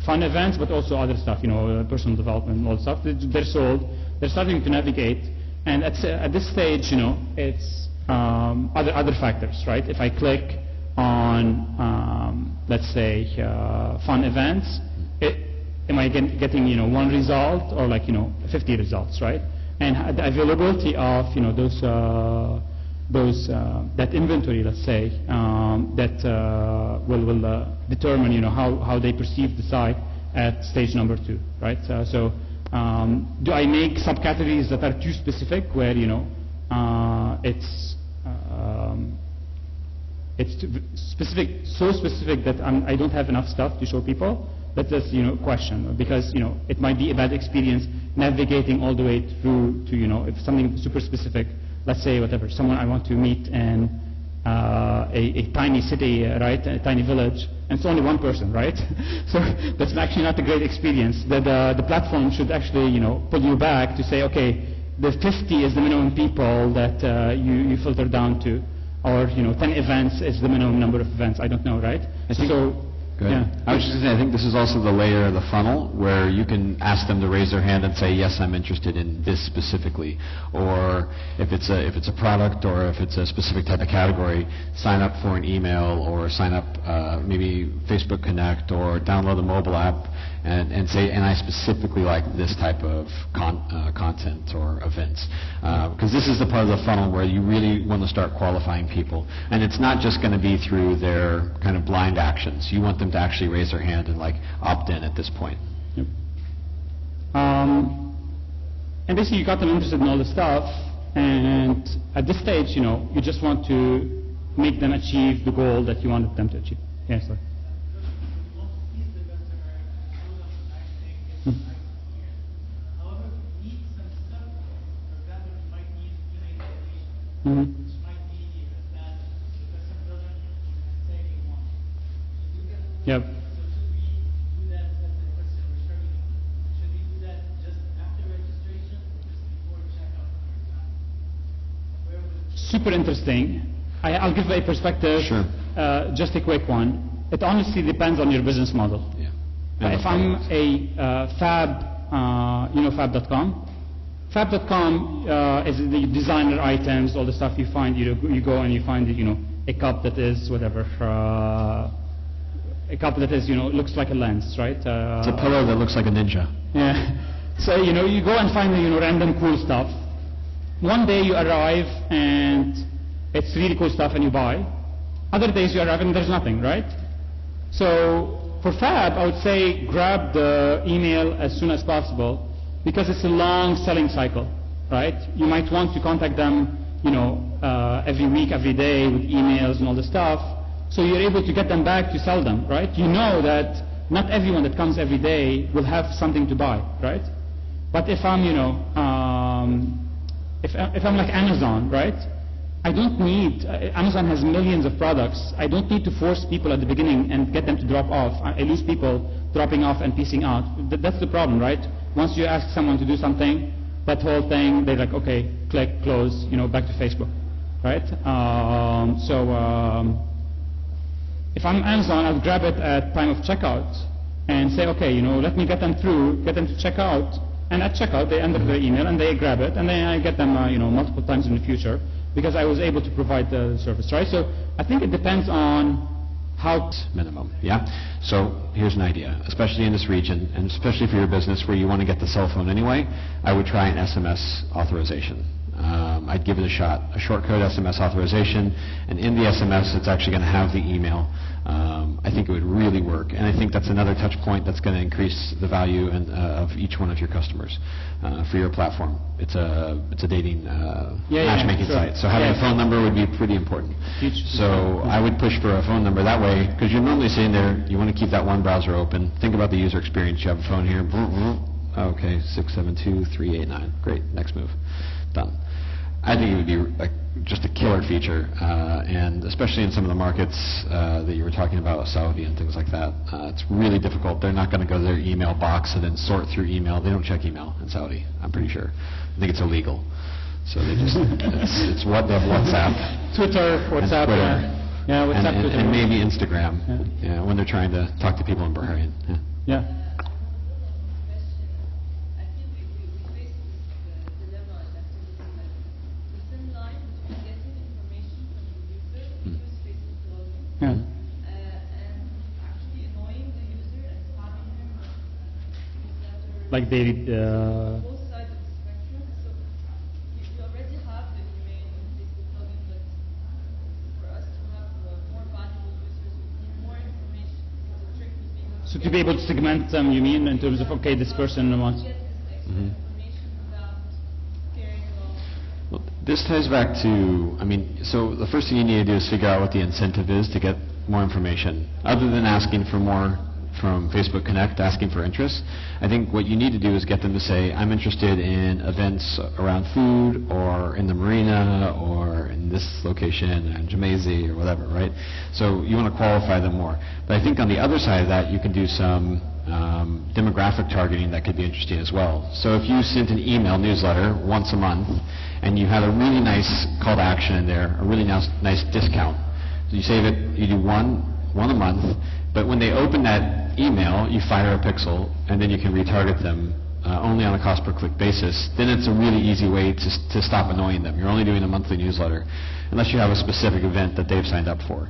fun events, but also other stuff, you know, uh, personal development all that stuff. They're sold. They're starting to navigate, and at, at this stage, you know, it's um, other other factors, right? If I click on, um, let's say, uh, fun events, it, am I get, getting, you know, one result or like, you know, 50 results, right? And the availability of, you know, those uh, those uh, that inventory, let's say, um, that uh, will will uh, determine, you know, how how they perceive the site at stage number two, right? Uh, so, um, do I make subcategories that are too specific, where you know, uh, it's um, it's specific, so specific that I'm, I don't have enough stuff to show people. That's just you know question because you know it might be a bad experience navigating all the way through to you know if something super specific. Let's say whatever someone I want to meet in uh, a, a tiny city, uh, right, a tiny village, and it's only one person, right? so that's actually not a great experience. The, the the platform should actually you know pull you back to say okay, the 50 is the minimum people that uh, you you filter down to or you know 10 events is the minimum number of events i don't know right so. Yeah. I was just going to say, I think this is also the layer of the funnel where you can ask them to raise their hand and say, yes, I'm interested in this specifically. Or if it's a if it's a product or if it's a specific type of category, sign up for an email or sign up uh, maybe Facebook Connect or download the mobile app and, and say, and I specifically like this type of con, uh, content or events because this is the part of the funnel where you really want to start qualifying people, and it's not just going to be through their kind of blind actions. You want them to actually raise their hand and like opt in at this point. Yep. Um, and basically, you got them interested in all the stuff, and at this stage, you know, you just want to make them achieve the goal that you wanted them to achieve. Yes, sir. Most easy customer show them acting gets Hmm. like here. However, need some stuff. For example, you might need email information, Mhm. which might be that the customer doesn't necessarily want. So you can. Yep. So should we do that? That's the question we're struggling with. Should we do that just after registration or just before checkout, for example? Where would Super interesting. I, I'll give a perspective. Sure. Uh, just a quick one. It honestly depends on your business model. Yeah. Uh, if I'm a uh, fab, uh, you know fab.com? Fab.com uh, is the designer items, all the stuff you find, you, you go and you find, you know, a cup that is whatever, uh, a cup that is, you know, looks like a lens, right? Uh, It's a pillow that looks like a ninja. yeah. So, you know, you go and find the, you know, random cool stuff. One day you arrive and it's really cool stuff and you buy. Other days you arrive and there's nothing, right? So for Fab, I would say grab the email as soon as possible because it's a long selling cycle, right? You might want to contact them, you know, uh, every week, every day with emails and all the stuff. So you're able to get them back to sell them, right? You know that not everyone that comes every day will have something to buy, right? But if I'm, you know, um, if, if I'm like Amazon, right? I don't need, uh, Amazon has millions of products. I don't need to force people at the beginning and get them to drop off. I, I lose people dropping off and piecing out. Th- that's the problem, right? Once you ask someone to do something, that whole thing, they're like, okay, click, close, you know, back to Facebook, right? Um, so, um, if I'm Amazon, I'll grab it at time of checkout and say, okay, you know, let me get them through, get them to check out, and at checkout they enter their email and they grab it, and then I get them, uh, you know, multiple times in the future because I was able to provide the service, right? So I think it depends on how. minimum. Yeah. So here's an idea, especially in this region, and especially for your business where you want to get the cell phone anyway. I would try an SMS authorization. Um, I'd give it a shot, a short code SMS authorization, and in the SMS, it's actually going to have the email. Um, I think it would really work, and I think that's another touch point that's going to increase the value and, uh, of each one of your customers uh, for your platform. It's a it's a dating uh, Yeah, yeah, matchmaking sure. site, so having Yeah. a phone number would be pretty important. Huge. So I would push for a phone number that way, because you're normally sitting there, you want to keep that one browser open. Think about the user experience. You have a phone here. vroom, vroom. Okay, 672389. Great, next move. Done. I think it would be like just a killer feature, uh, and especially in some of the markets uh, that you were talking about, Saudi and things like that. Uh, it's really difficult. They're not going to go to their email box and then sort through email. They don't check email in Saudi, I'm pretty sure. I think it's illegal. So they just, it's, it's what they have WhatsApp. Twitter, WhatsApp, Twitter. yeah. Yeah, And- WhatsApp, and, Twitter. and maybe Instagram, Yeah. yeah, when they're trying to talk to people in Bahrain. Yeah. Yeah. I think we, we, we face this uh, dilemma and activity like the thin line between getting information from the user who Hmm. use Facebook login Yeah. uh, and actually annoying the user and spamming him with uh, newsletter. Like David, uh, both sides of the spectrum. So you, you already have the email and Facebook login, but for us to have uh, more valuable users, we need Uh, more information. So the trick would be how so to be able to segment them, you mean, in terms of, okay, this person wants. get this mm-hmm extra Mhm. information without scaring them off. Well, this ties back to, I mean, so the first thing you need to do is figure out what the incentive is to get more information. Other than asking for more from Facebook Connect, asking for interest, I think what you need to do is get them to say, I'm interested in events around food, or in the marina, or in this location, in Gemmayzeh, or whatever, right? So you want to qualify them more. But I think on the other side of that, you can do some um, demographic targeting that could be interesting as well. So if you sent an email newsletter once a month and you have a really nice call to action in there, a really nice, nice discount, so you save it, you do one, one a month, but when they open that email, you fire a pixel and then you can retarget them uh, only on a cost per click basis, then it's a really easy way to, to stop annoying them. You're only doing a monthly newsletter unless you have a specific event that they've signed up for.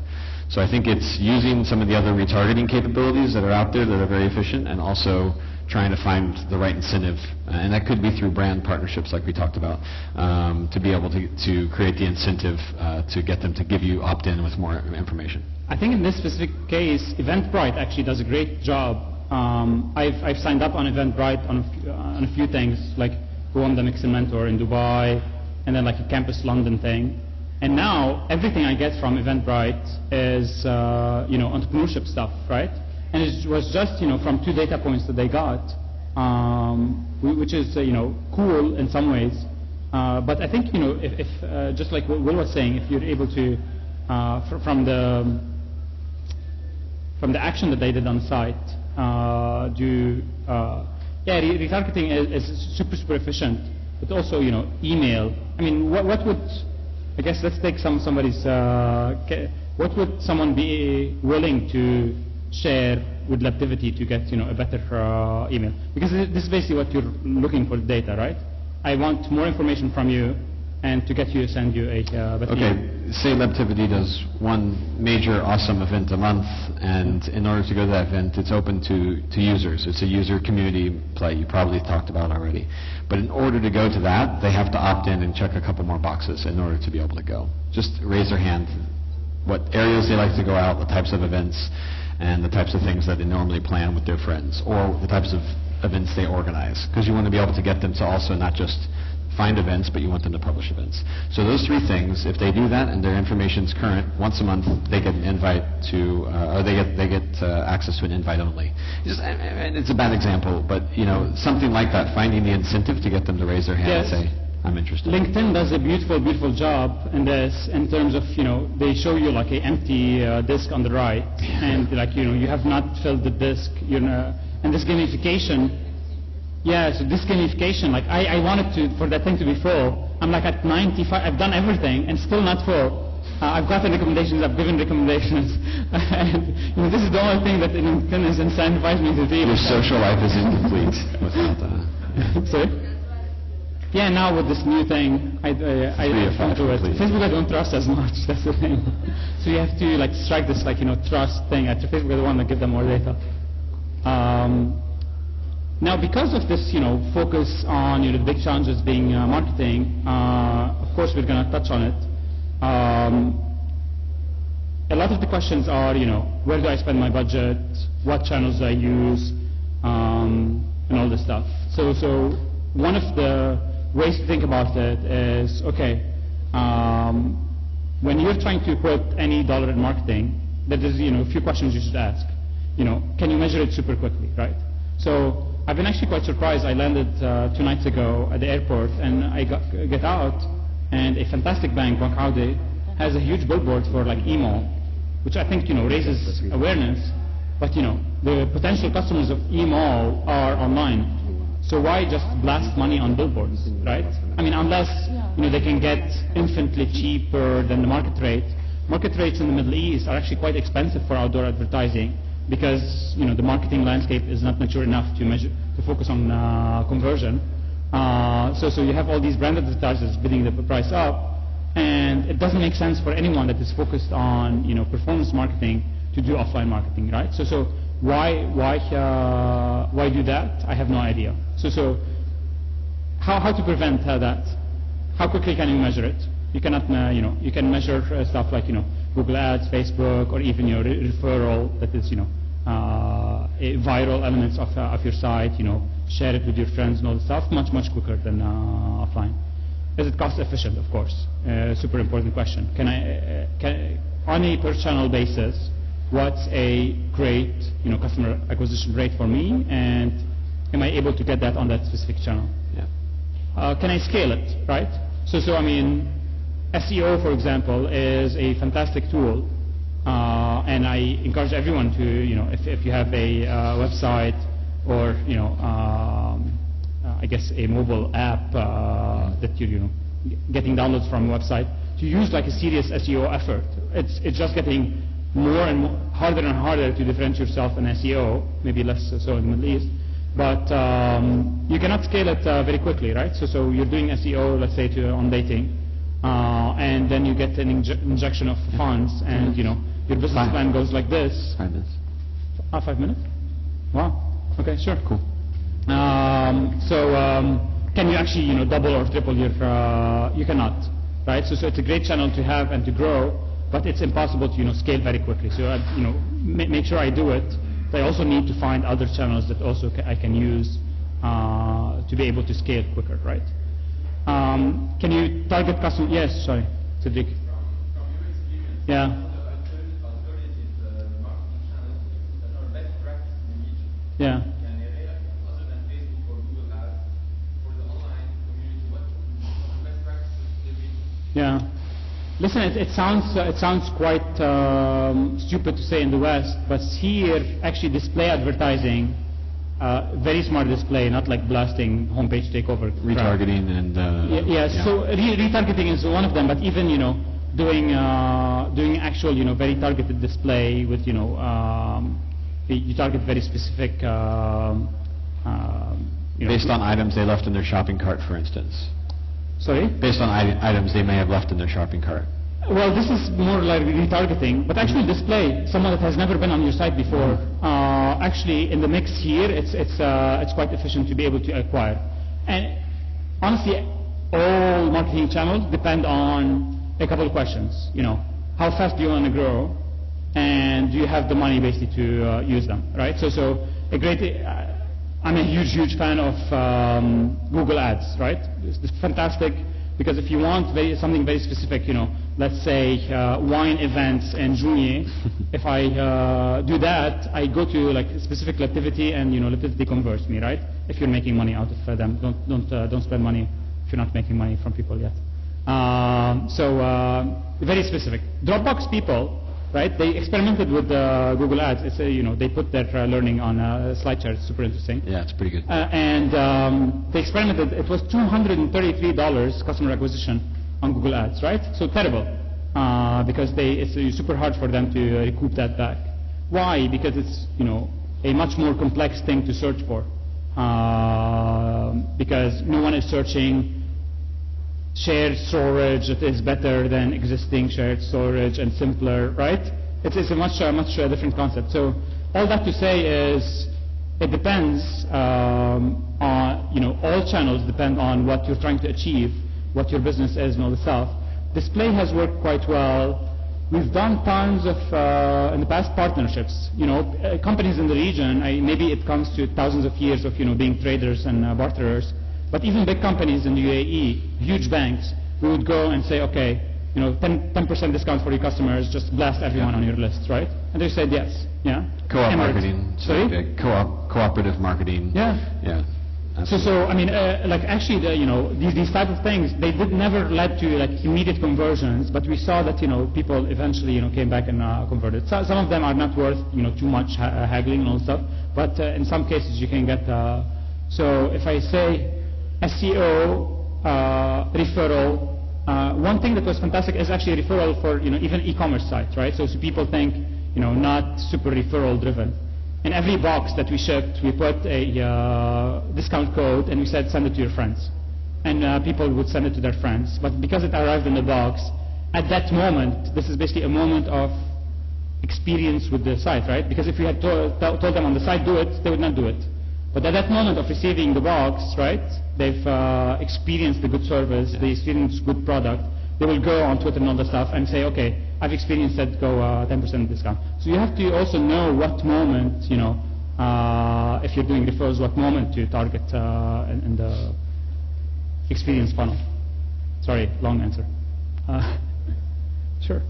So I think it's using some of the other retargeting capabilities that are out there that are very efficient and also trying to find the right incentive. Uh, and that could be through brand partnerships like we talked about um, to be able to, to create the incentive uh, to get them to give you opt-in with more information. I think in this specific case, Eventbrite actually does a great job. Um, I've, I've signed up on Eventbrite on a, few, uh, on a few things, like the Mix Mentor in Dubai, and then like a Campus London thing. And now everything I get from Eventbrite is, uh, you know, entrepreneurship stuff, right? And it was just, you know, from two data points that they got, um, which is, uh, you know, cool in some ways. Uh, but I think, you know, if, if uh, just like what Will was saying, if you're able to, uh, fr- from the from the action that they did on site, uh, do yeah, re- retargeting is, is super super efficient, but also you know email. I mean, what, what would I guess let's take some somebody's what would someone be willing to share with Lebtivity to get you know a better uh, email? Because this is basically what you're looking for data, right? I want more information from you, and to get you send you a uh, better email. Okay, say Lebtivity does one major awesome event a month, and in order to go to that event, it's open to, to users. It's a user community play you probably talked about already. But in order to go to that, they have to opt in and check a couple more boxes in order to be able to go. Just raise their hand, what areas they like to go out, the types of events, and the types of things that they normally plan with their friends, or the types of events they organize. Because you want to be able to get them to also not just find events, but you want them to publish events. So those three things, if they do that and their information's current, once a month they get an invite to, uh, or they get they get uh, access to an invite only. And it's a bad example, but you know something like that, finding the incentive to get them to raise their hand Yes. and say, "I'm interested." LinkedIn does a beautiful, beautiful job in this in terms of, you know, they show you like an empty uh, disk on the right, and like, you know, you have not filled the disk, you know, and this gamification, yeah, so this gamification, like I, I wanted to, for that thing to be full, I'm like at 95, I've done everything and still not full. Uh, I've gotten recommendations, I've given recommendations, and you know, this is the only thing that LinkedIn has incentivized me to do. Your social life is incomplete without that. Sorry? Yeah, now with this new thing, I, uh, I, I don't do it. Facebook I don't trust as much, that's the thing. so you have to like strike this like, you know, trust thing. At Facebook I want to give them more data. Um, now because of this, you know, focus on, you know, the big challenges being uh, marketing, uh, of course we're going to touch on it. Um, a lot of the questions are, you know, where do I spend my budget? What channels do I use? Um, and all this stuff. So, so one of the ways to think about it is, okay, um, when you're trying to put any dollar in marketing, there is, you know, a few questions you should ask. You know, can you measure it super quickly, right? So I've been actually quite surprised. I landed uh, two nights ago at the airport, and I got, get out, and a fantastic bank, Bank Audi, has a huge billboard for like email, which I think you know raises awareness. But you know, the potential customers of email are online. So why just blast money on billboards, right? I mean, unless you know they can get infinitely cheaper than the market rate. Market rates in the Middle East are actually quite expensive for outdoor advertising because you know the marketing landscape is not mature enough to measure to focus on uh, conversion. Uh, so, so you have all these brand advertisers bidding the price up, and it doesn't make sense for anyone that is focused on you know performance marketing to do offline marketing, right? So, so why why uh, why do that? I have no idea. So, so how how to prevent uh, that? How quickly can you measure it? You cannot, uh, you know, you can measure uh, stuff like you know Google Ads, Facebook, or even your re- referral that is you know uh, viral elements of uh, of your site. You know, share it with your friends and all the stuff much much quicker than offline. Is it cost efficient? Of course, super important question. Can I, can, on a per channel basis, what's a great you know customer acquisition rate for me, and am I able to get that on that specific channel? Yeah. uh, can I scale it, right? So, so I mean, SEO, for example, is a fantastic tool, uh, and I encourage everyone to, you know, if, if you have a uh, website or, you know, um, uh, I guess a mobile app uh, that you're, you know, getting downloads from a website, to use like a serious SEO effort. It's, it's just getting more and more, harder and harder to differentiate yourself in SEO, maybe less so in the Middle East, but um, you cannot scale it uh, very quickly, right? So, so you're doing SEO, let's say, to, on dating, uh, and then you get an inje- injection of funds, and you know your business Fine. plan goes like this. Five minutes. Ah, five minutes? Wow. Okay, sure. Cool. Um, so, um, can you actually, you know, double or triple your, uh, you cannot, right? So, so it's a great channel to have and to grow, but it's impossible to, you know, scale very quickly. So, I, you know, ma- make sure I do it. But I also need to find other channels that also ca- I can use uh, to be able to scale quicker, right? Um, can you target customer? Yes, sorry, Siddiq. Yeah. Yeah. Yeah. Listen, it, it sounds uh, it sounds quite um, stupid to say in the West, but here actually display advertising, uh, very smart display, not like blasting homepage takeover. crap. Retargeting and, uh. Yeah, yeah, so re- retargeting is one of them, but even you know doing uh, doing actual you know very targeted display with you know um, you- target very specific. Um, um, you know, Based on items they left in their shopping cart, for instance. sorry. Based on ite- items they may have left in their shopping cart. Well, this is more like retargeting, but actually display someone that has never been on your site before. Uh, actually, in the mix here, it's it's uh, it's quite efficient to be able to acquire. And honestly, all marketing channels depend on a couple of questions. You know, how fast do you want to grow, and do you have the money basically to uh, use them, right? So so a great. Uh, I'm a huge, huge fan of um, Google Ads, right? It's, it's fantastic because if you want very, something very specific, you know, let's say uh, wine events in Jounieh, if I uh, do that, I go to like a specific activity and you know, activity converts me, right? If you're making money out of uh, them, don't don't uh, don't spend money if you're not making money from people yet. Um, so uh, very specific. Dropbox people right? They experimented with uh, Google Ads. It's you know they put their uh, learning on a slide chart. It's super interesting. Yeah, it's pretty good. Uh, and um, they experimented. It was $233 customer acquisition on Google Ads, right? So terrible uh, because they, it's uh, super hard for them to uh, recoup that back. Why? Because it's you know a much more complex thing to search for. Um because no one is searching shared storage that is better than existing shared storage and simpler, right? It's, it's a much, uh, much uh, different concept. So all that to say is it depends um, on, you know, all channels depend on what you're trying to achieve, what your business is and all the stuff. Display has worked quite well. We've done tons of, uh, in the past, partnerships. You know, uh, companies in the region, I, maybe it comes to thousands of years of, you know, being traders and uh, barterers, but even big companies in the UAE, huge banks, we would go and say, okay, you know, 10, 10% discount for your customers, just blast everyone on your list, right? And they said yes, yeah. Co-op marketing. Sorry? Co-op, cooperative marketing. Yeah. Yeah. So, so I mean, uh, like actually, the, you know, these, these type of things, they did never led to like immediate conversions, but we saw that you know people eventually you know came back and uh, converted. So, some of them are not worth you know too much ha- uh, haggling and all stuff, but uh, in some cases you can get. Uh, so if I say SEO uh, referral, uh, one thing that was fantastic is actually referral for you know even e-commerce sites, right? So, so people think you know not super referral driven. In every box that we shipped, we put a uh, discount code and we said send it to your friends. And uh, people would send it to their friends. But because it arrived in the box, at that moment, this is basically a moment of experience with the site, right? Because if we had to- to- told them on the site do it, they would not do it. But at that moment of receiving the box, right, they've uh, experienced the good service, they experienced good product, they will go on Twitter and all the stuff and say, okay, I've experienced that, go uh, 10% discount. So you have to also know what moment, you know, uh, if you're doing referrals, what moment to target uh, in, in the experience funnel. Sorry, long answer. Uh, sure.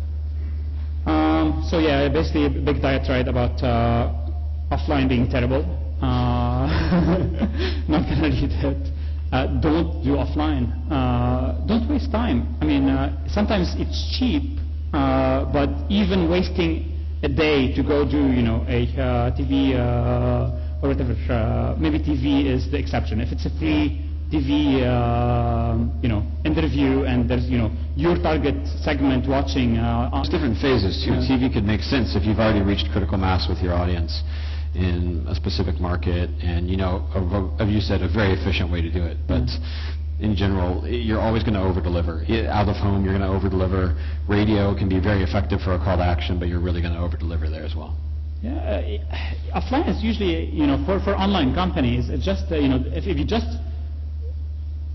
Um, so yeah, basically a big diatribe about uh, offline being terrible. Uh, not gonna read it. Uh, don't do offline. Uh, don't waste time. I mean, uh, sometimes it's cheap, uh, but even wasting a day to go do, you know, a uh, TV uh, or whatever, uh, maybe TV is the exception. If it's a free TV, uh, you know, interview and there's, you know, your target segment watching. Uh, on- There's different phases too. Yeah. TV could make sense if you've already reached critical mass with your audience. In a specific market, and you know, a- you said, a very efficient way to do it. But in general, you're always going to over-deliver. Out of home, you're going to over-deliver. Radio can be very effective for a call to action, but you're really going to over-deliver there as well. Yeah, uh, offline is usually, you know, for, for online companies, it's just, uh, you know, if, if you just,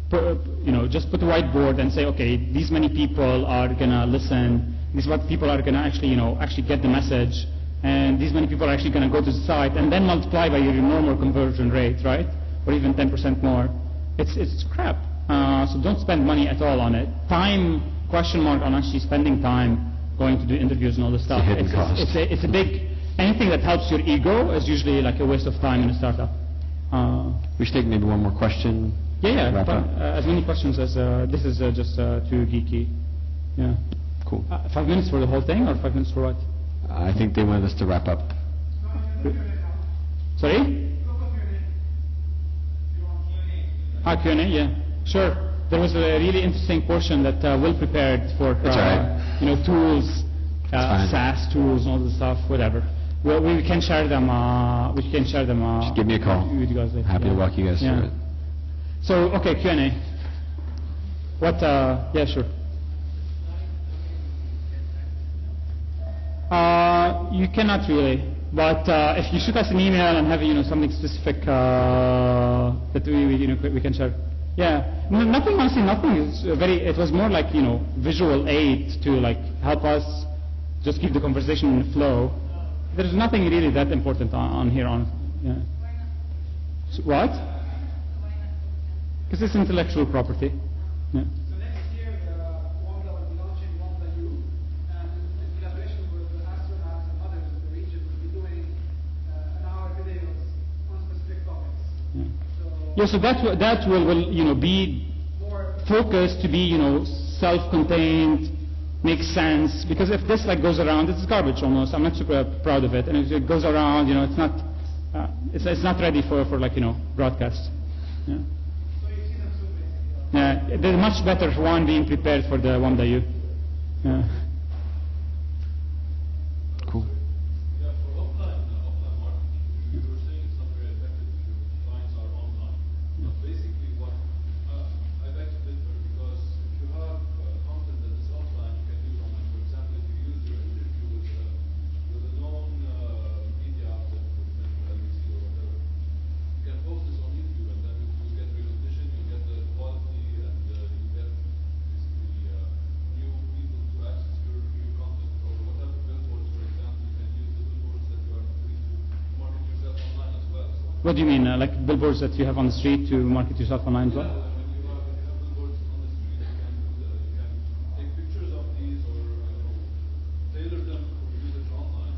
pu- you know, just put a whiteboard and say, okay, these many people are gonna listen, these what people are gonna actually, you know, actually get the message, and these many people are actually gonna go to the site, and then multiply by your normal conversion rate, right? Or even 10% more. It's, it's crap. Uh, so don't spend money at all on it. Time, question mark on actually spending time going to do interviews and all this stuff. it's, cost. it's a, it's a big, anything that helps your ego is usually like a waste of time in a startup. Uh, We should take maybe one more question. yeah, yeah, but, uh, as many questions as, uh, this is uh, just uh, too geeky. Yeah. Cool. Uh, five minutes for the whole thing or five minutes for what? I think they wanted us to wrap up. Sorry? Ah, Q&A, yeah. Sure. There was a really interesting portion that uh, Will prepared for, uh, right. you know, tools, uh. SaaS tools, and all the stuff, whatever. Well, we can share them. Uh, we can share them. Uh, Just give me a call. Guys. Happy to walk you guys Yeah. through it. So, okay, Q&A. What? Uh, yeah, sure. Uh, you cannot really, but uh, if you shoot us an email and have you know something specific uh, that we, we you know we can share. Yeah, no, nothing honestly, nothing is uh, very. It was more like you know visual aid to like help us just keep the conversation in flow. There's nothing really that important on, on here on. Yeah. So, what? Because it's intellectual property. Yeah. So next year, uh, Wamda will be launching Wamda U, and in collaboration with the astronauts and others in the region, will be doing uh, an hour videos on specific topics. Yeah. So Yeah, so that will, that will, will you know be focused to be you know self-contained, makes sense. Because if this like goes around, it's garbage almost. I'm not super proud of it. And if it goes around, you know, it's not uh, it's, it's not ready for, for like you know broadcast. Yeah. so you see them soon basically. Yeah, they're much better one being prepared for the one that you. Yeah. Cool. Yeah, for offline, uh, offline marketing, you were saying it's not very effective if your clients are online. But basically what, uh, I beg to differ because if you have uh, content that is offline, you can use online. For example, if you use your interview with, uh, with a known uh, media outlet, for example, LBC or whatever, you can post this on YouTube and then you get recognition, you get the quality, and uh, you get basically uh, new people to access your, your content or whatever billboards, for example, you can use the billboards that you are putting to market yourself online as well. So, What do you mean, uh, like that you have on the street to market yourself online as well?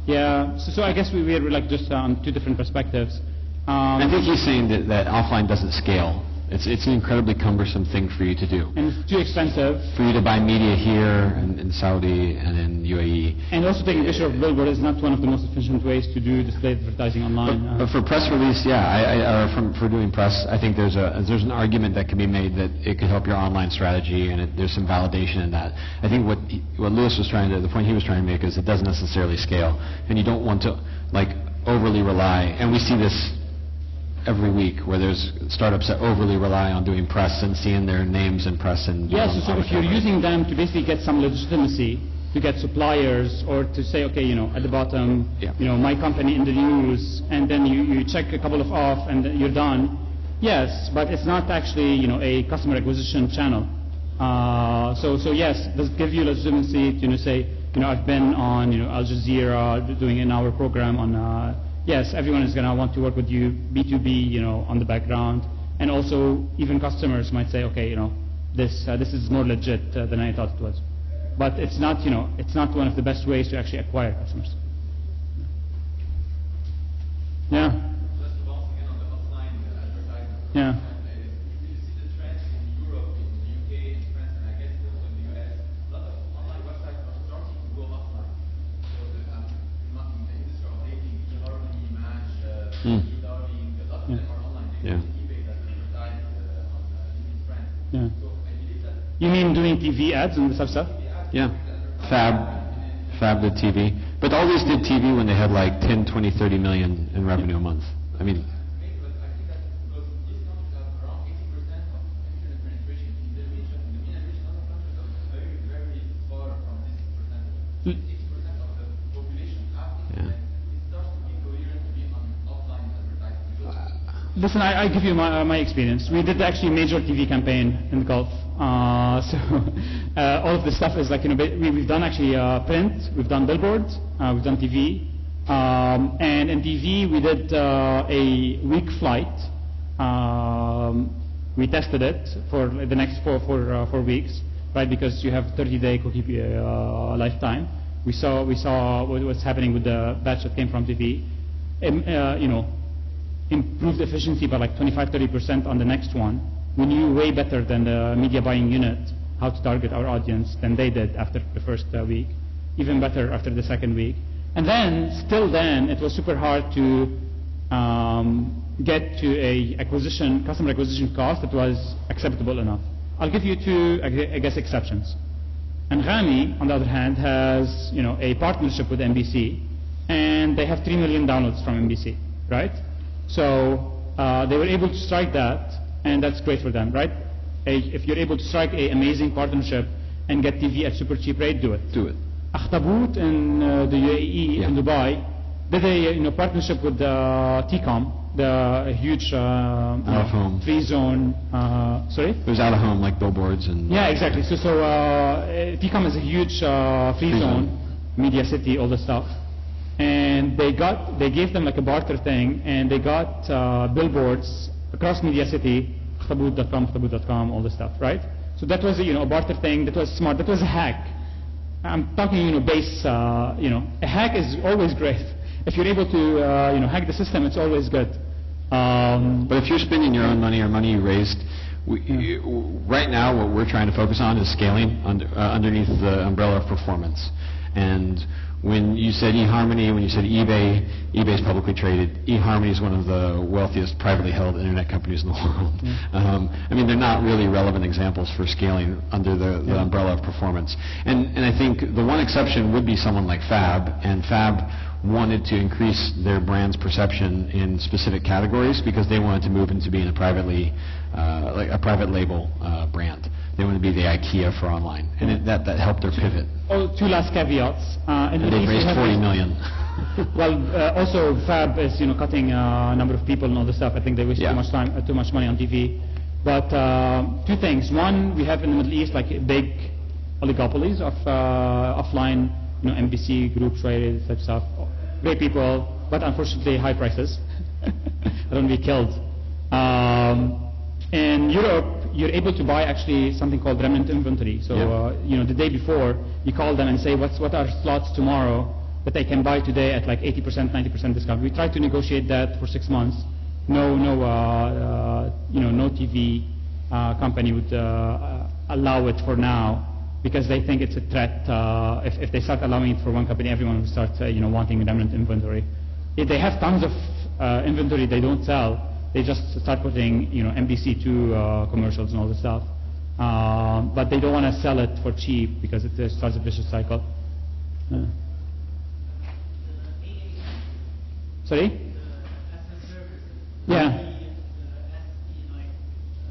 Yeah. So, so I guess we we're like just on two different perspectives. Um, I think he's saying that, that offline doesn't scale. It's, it's an incredibly cumbersome thing for you to do. and it's too expensive. For you to buy media here and in Saudi and in. UAE. And also taking a picture of billboard is not one of the most efficient ways to do display advertising online. But, but for press release, yeah, I, I, or from, for doing press, I think there's a there's an argument that can be made that it could help your online strategy, and it, there's some validation in that. I think what he- what Louis was trying to the point he was trying to make is it doesn't necessarily scale, and you don't want to like overly rely. And we see this every week where there's startups that overly rely on doing press and seeing their names in press and Yes, on- so if you're using them to basically get some legitimacy, to get suppliers, or to say, okay, you know, at the bottom, Yeah. you know, my company in the news, and then you, you check a couple of off, and you're done. Yes, but it's not actually, you know, a customer acquisition channel. Uh, so, so yes, does it give you legitimacy to you know, say, you know, I've been on, you know, Al Jazeera doing an hour program on, uh, yes, everyone is going to want to work with you, B2B, you know, on the background. And also, even customers might say, okay, you know, this, uh, this is more legit uh, than I thought it was. But it's not, you know, it's not one of the best ways to actually acquire customers. Yeah, TV ads and this stuff? Yeah, Fab, Fab the TV. But all these did TV when they had like 10, 20, 30 million in revenue a month. I mean, Maybe, but I think that because these countries have around 80% of internet penetration in the region, in the MENA region, other countries are very, very far from this percentage. 80% of the population have internet. It starts to be coherent to be on offline advertising. Because Listen, I, I give you my, uh, my experience. We did actually a major TV campaign in the Gulf. Uh, so uh, all of this stuff is like, you know, we, we've done actually uh, print, we've done billboards, uh, we've done TV. Um, and in TV, we did uh, a week flight. Um, we tested it for the next four, four, four weeks, right? Because you have 30-day cookie lifetime. We saw, we saw what was happening with the batch that came from TV. Um, you know, improved efficiency by like 25-30% on the next one. We knew way better than the media buying unit how to target our audience than they did after the first uh, week, even better after the second week. And then, still then, it was super hard to um, get to a acquisition, customer acquisition cost that was acceptable enough. I'll give you two, I guess, exceptions. Anghami, on the other hand, has you know a partnership with MBC, and they have three million downloads from MBC, right? So uh, they were able to strike that, and that's great for them, right? If you're able to strike an amazing partnership and get TV at super cheap rate, do it. do it. Akhtaboot in uh, the UAE, in Yeah. Dubai, did a you know, partnership with uh, TECOM, the huge uh, home. free zone. Uh, sorry. It was out of home, like billboards and. Yeah, exactly. So, so uh, eh, TECOM is a huge uh, free Free zone, zone. media city, all the stuff. And they got, they gave them like a barter thing, and they got uh, billboards across media city, khtabut.com, khtabut.com, all the stuff, right? So that was, you know, a barter thing. That was smart. That was a hack. I'm talking, you know, base, uh, you know, a hack is always great. If you're able to, uh, you know, hack the system, it's always good. Um, But if you're spending your own money or money you raised, we, you, right now what we're trying to focus on is scaling under, uh, underneath the umbrella of performance. And when you said eHarmony, when you said eBay, eBay's publicly traded. eHarmony is one of the wealthiest privately held internet companies in the world. Um, I mean, they're not really relevant examples for scaling under the, the umbrella of performance. And, and I think the one exception would be someone like Fab, and Fab wanted to increase their brand's perception in specific categories because they wanted to move into being a privately, uh, like a private label uh, brand. They wanted to be the IKEA for online, and it, that that helped their pivot. oh, two last caveats. Uh, in And the they raised we have 40 this- million. Well, uh, also Fab is you know cutting uh, number of people and all this stuff. I think they waste Yeah. too much time, uh, too much money on TV. But uh, two things. One, we have in the Middle East like big oligopolies of uh, offline, you know, MBC groups, right, type stuff. Great people, but unfortunately high prices. I don't be killed. Um, in Europe, you're able to buy actually something called remnant inventory. So, Yeah. uh, you know, the day before, you call them and say, what's, what are slots tomorrow that I can buy today at like 80%, 90% discount. We tried to negotiate that for six months. No, no, uh, uh, you know, no TV uh, company would allow it for now because they think it's a threat. Uh, if, if they start allowing it for one company, everyone will start, uh, you know, wanting remnant inventory. If they have tons of uh, inventory they don't sell, they just start putting, you know, MBC2 uh, commercials and all this stuff. Um, but they don't want to sell it for cheap because it uh, starts a vicious cycle. Uh, sorry? as a service. Yeah. The, uh, SE, like,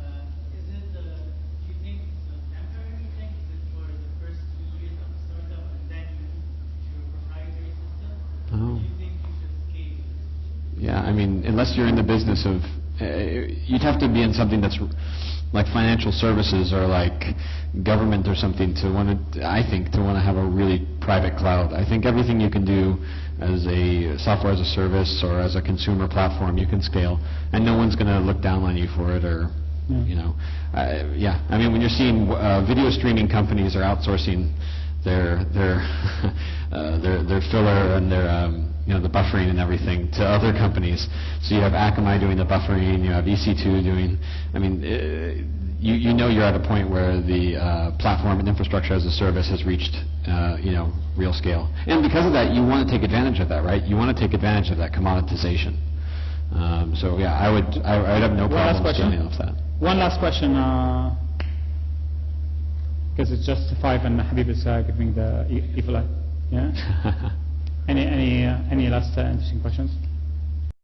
uh, is it, uh, do you think it's a temporary thing? Is it for the first two years of the startup and then you move to your proprietary system? Oh. Or do you think you should scale? Yeah, I mean, unless you're in the business of, uh, you'd have to be in something that's like financial services or like government or something to want to, I think, to want to have a really private cloud. I think everything you can do as a software as a service or as a consumer platform, you can scale, and no one's going to look down on you for it or, Yeah. you know, uh, yeah. I mean, when you're seeing uh, video streaming companies are outsourcing their their uh, their their filler and their um, you know the buffering and everything to other companies. So you have Akamai doing the buffering, you have EC2 doing. I mean, uh, you you know you're at a point where the uh, platform and infrastructure as a service has reached uh, you know real scale. And because of that, you want to take advantage of that, right? You want to take advantage of that commoditization. Um, so yeah, I would I, I would have no problem scaling off that. One last question, because it's just five and Habib is uh, giving the evil eye. Yeah? Any any uh, any last uh, interesting questions?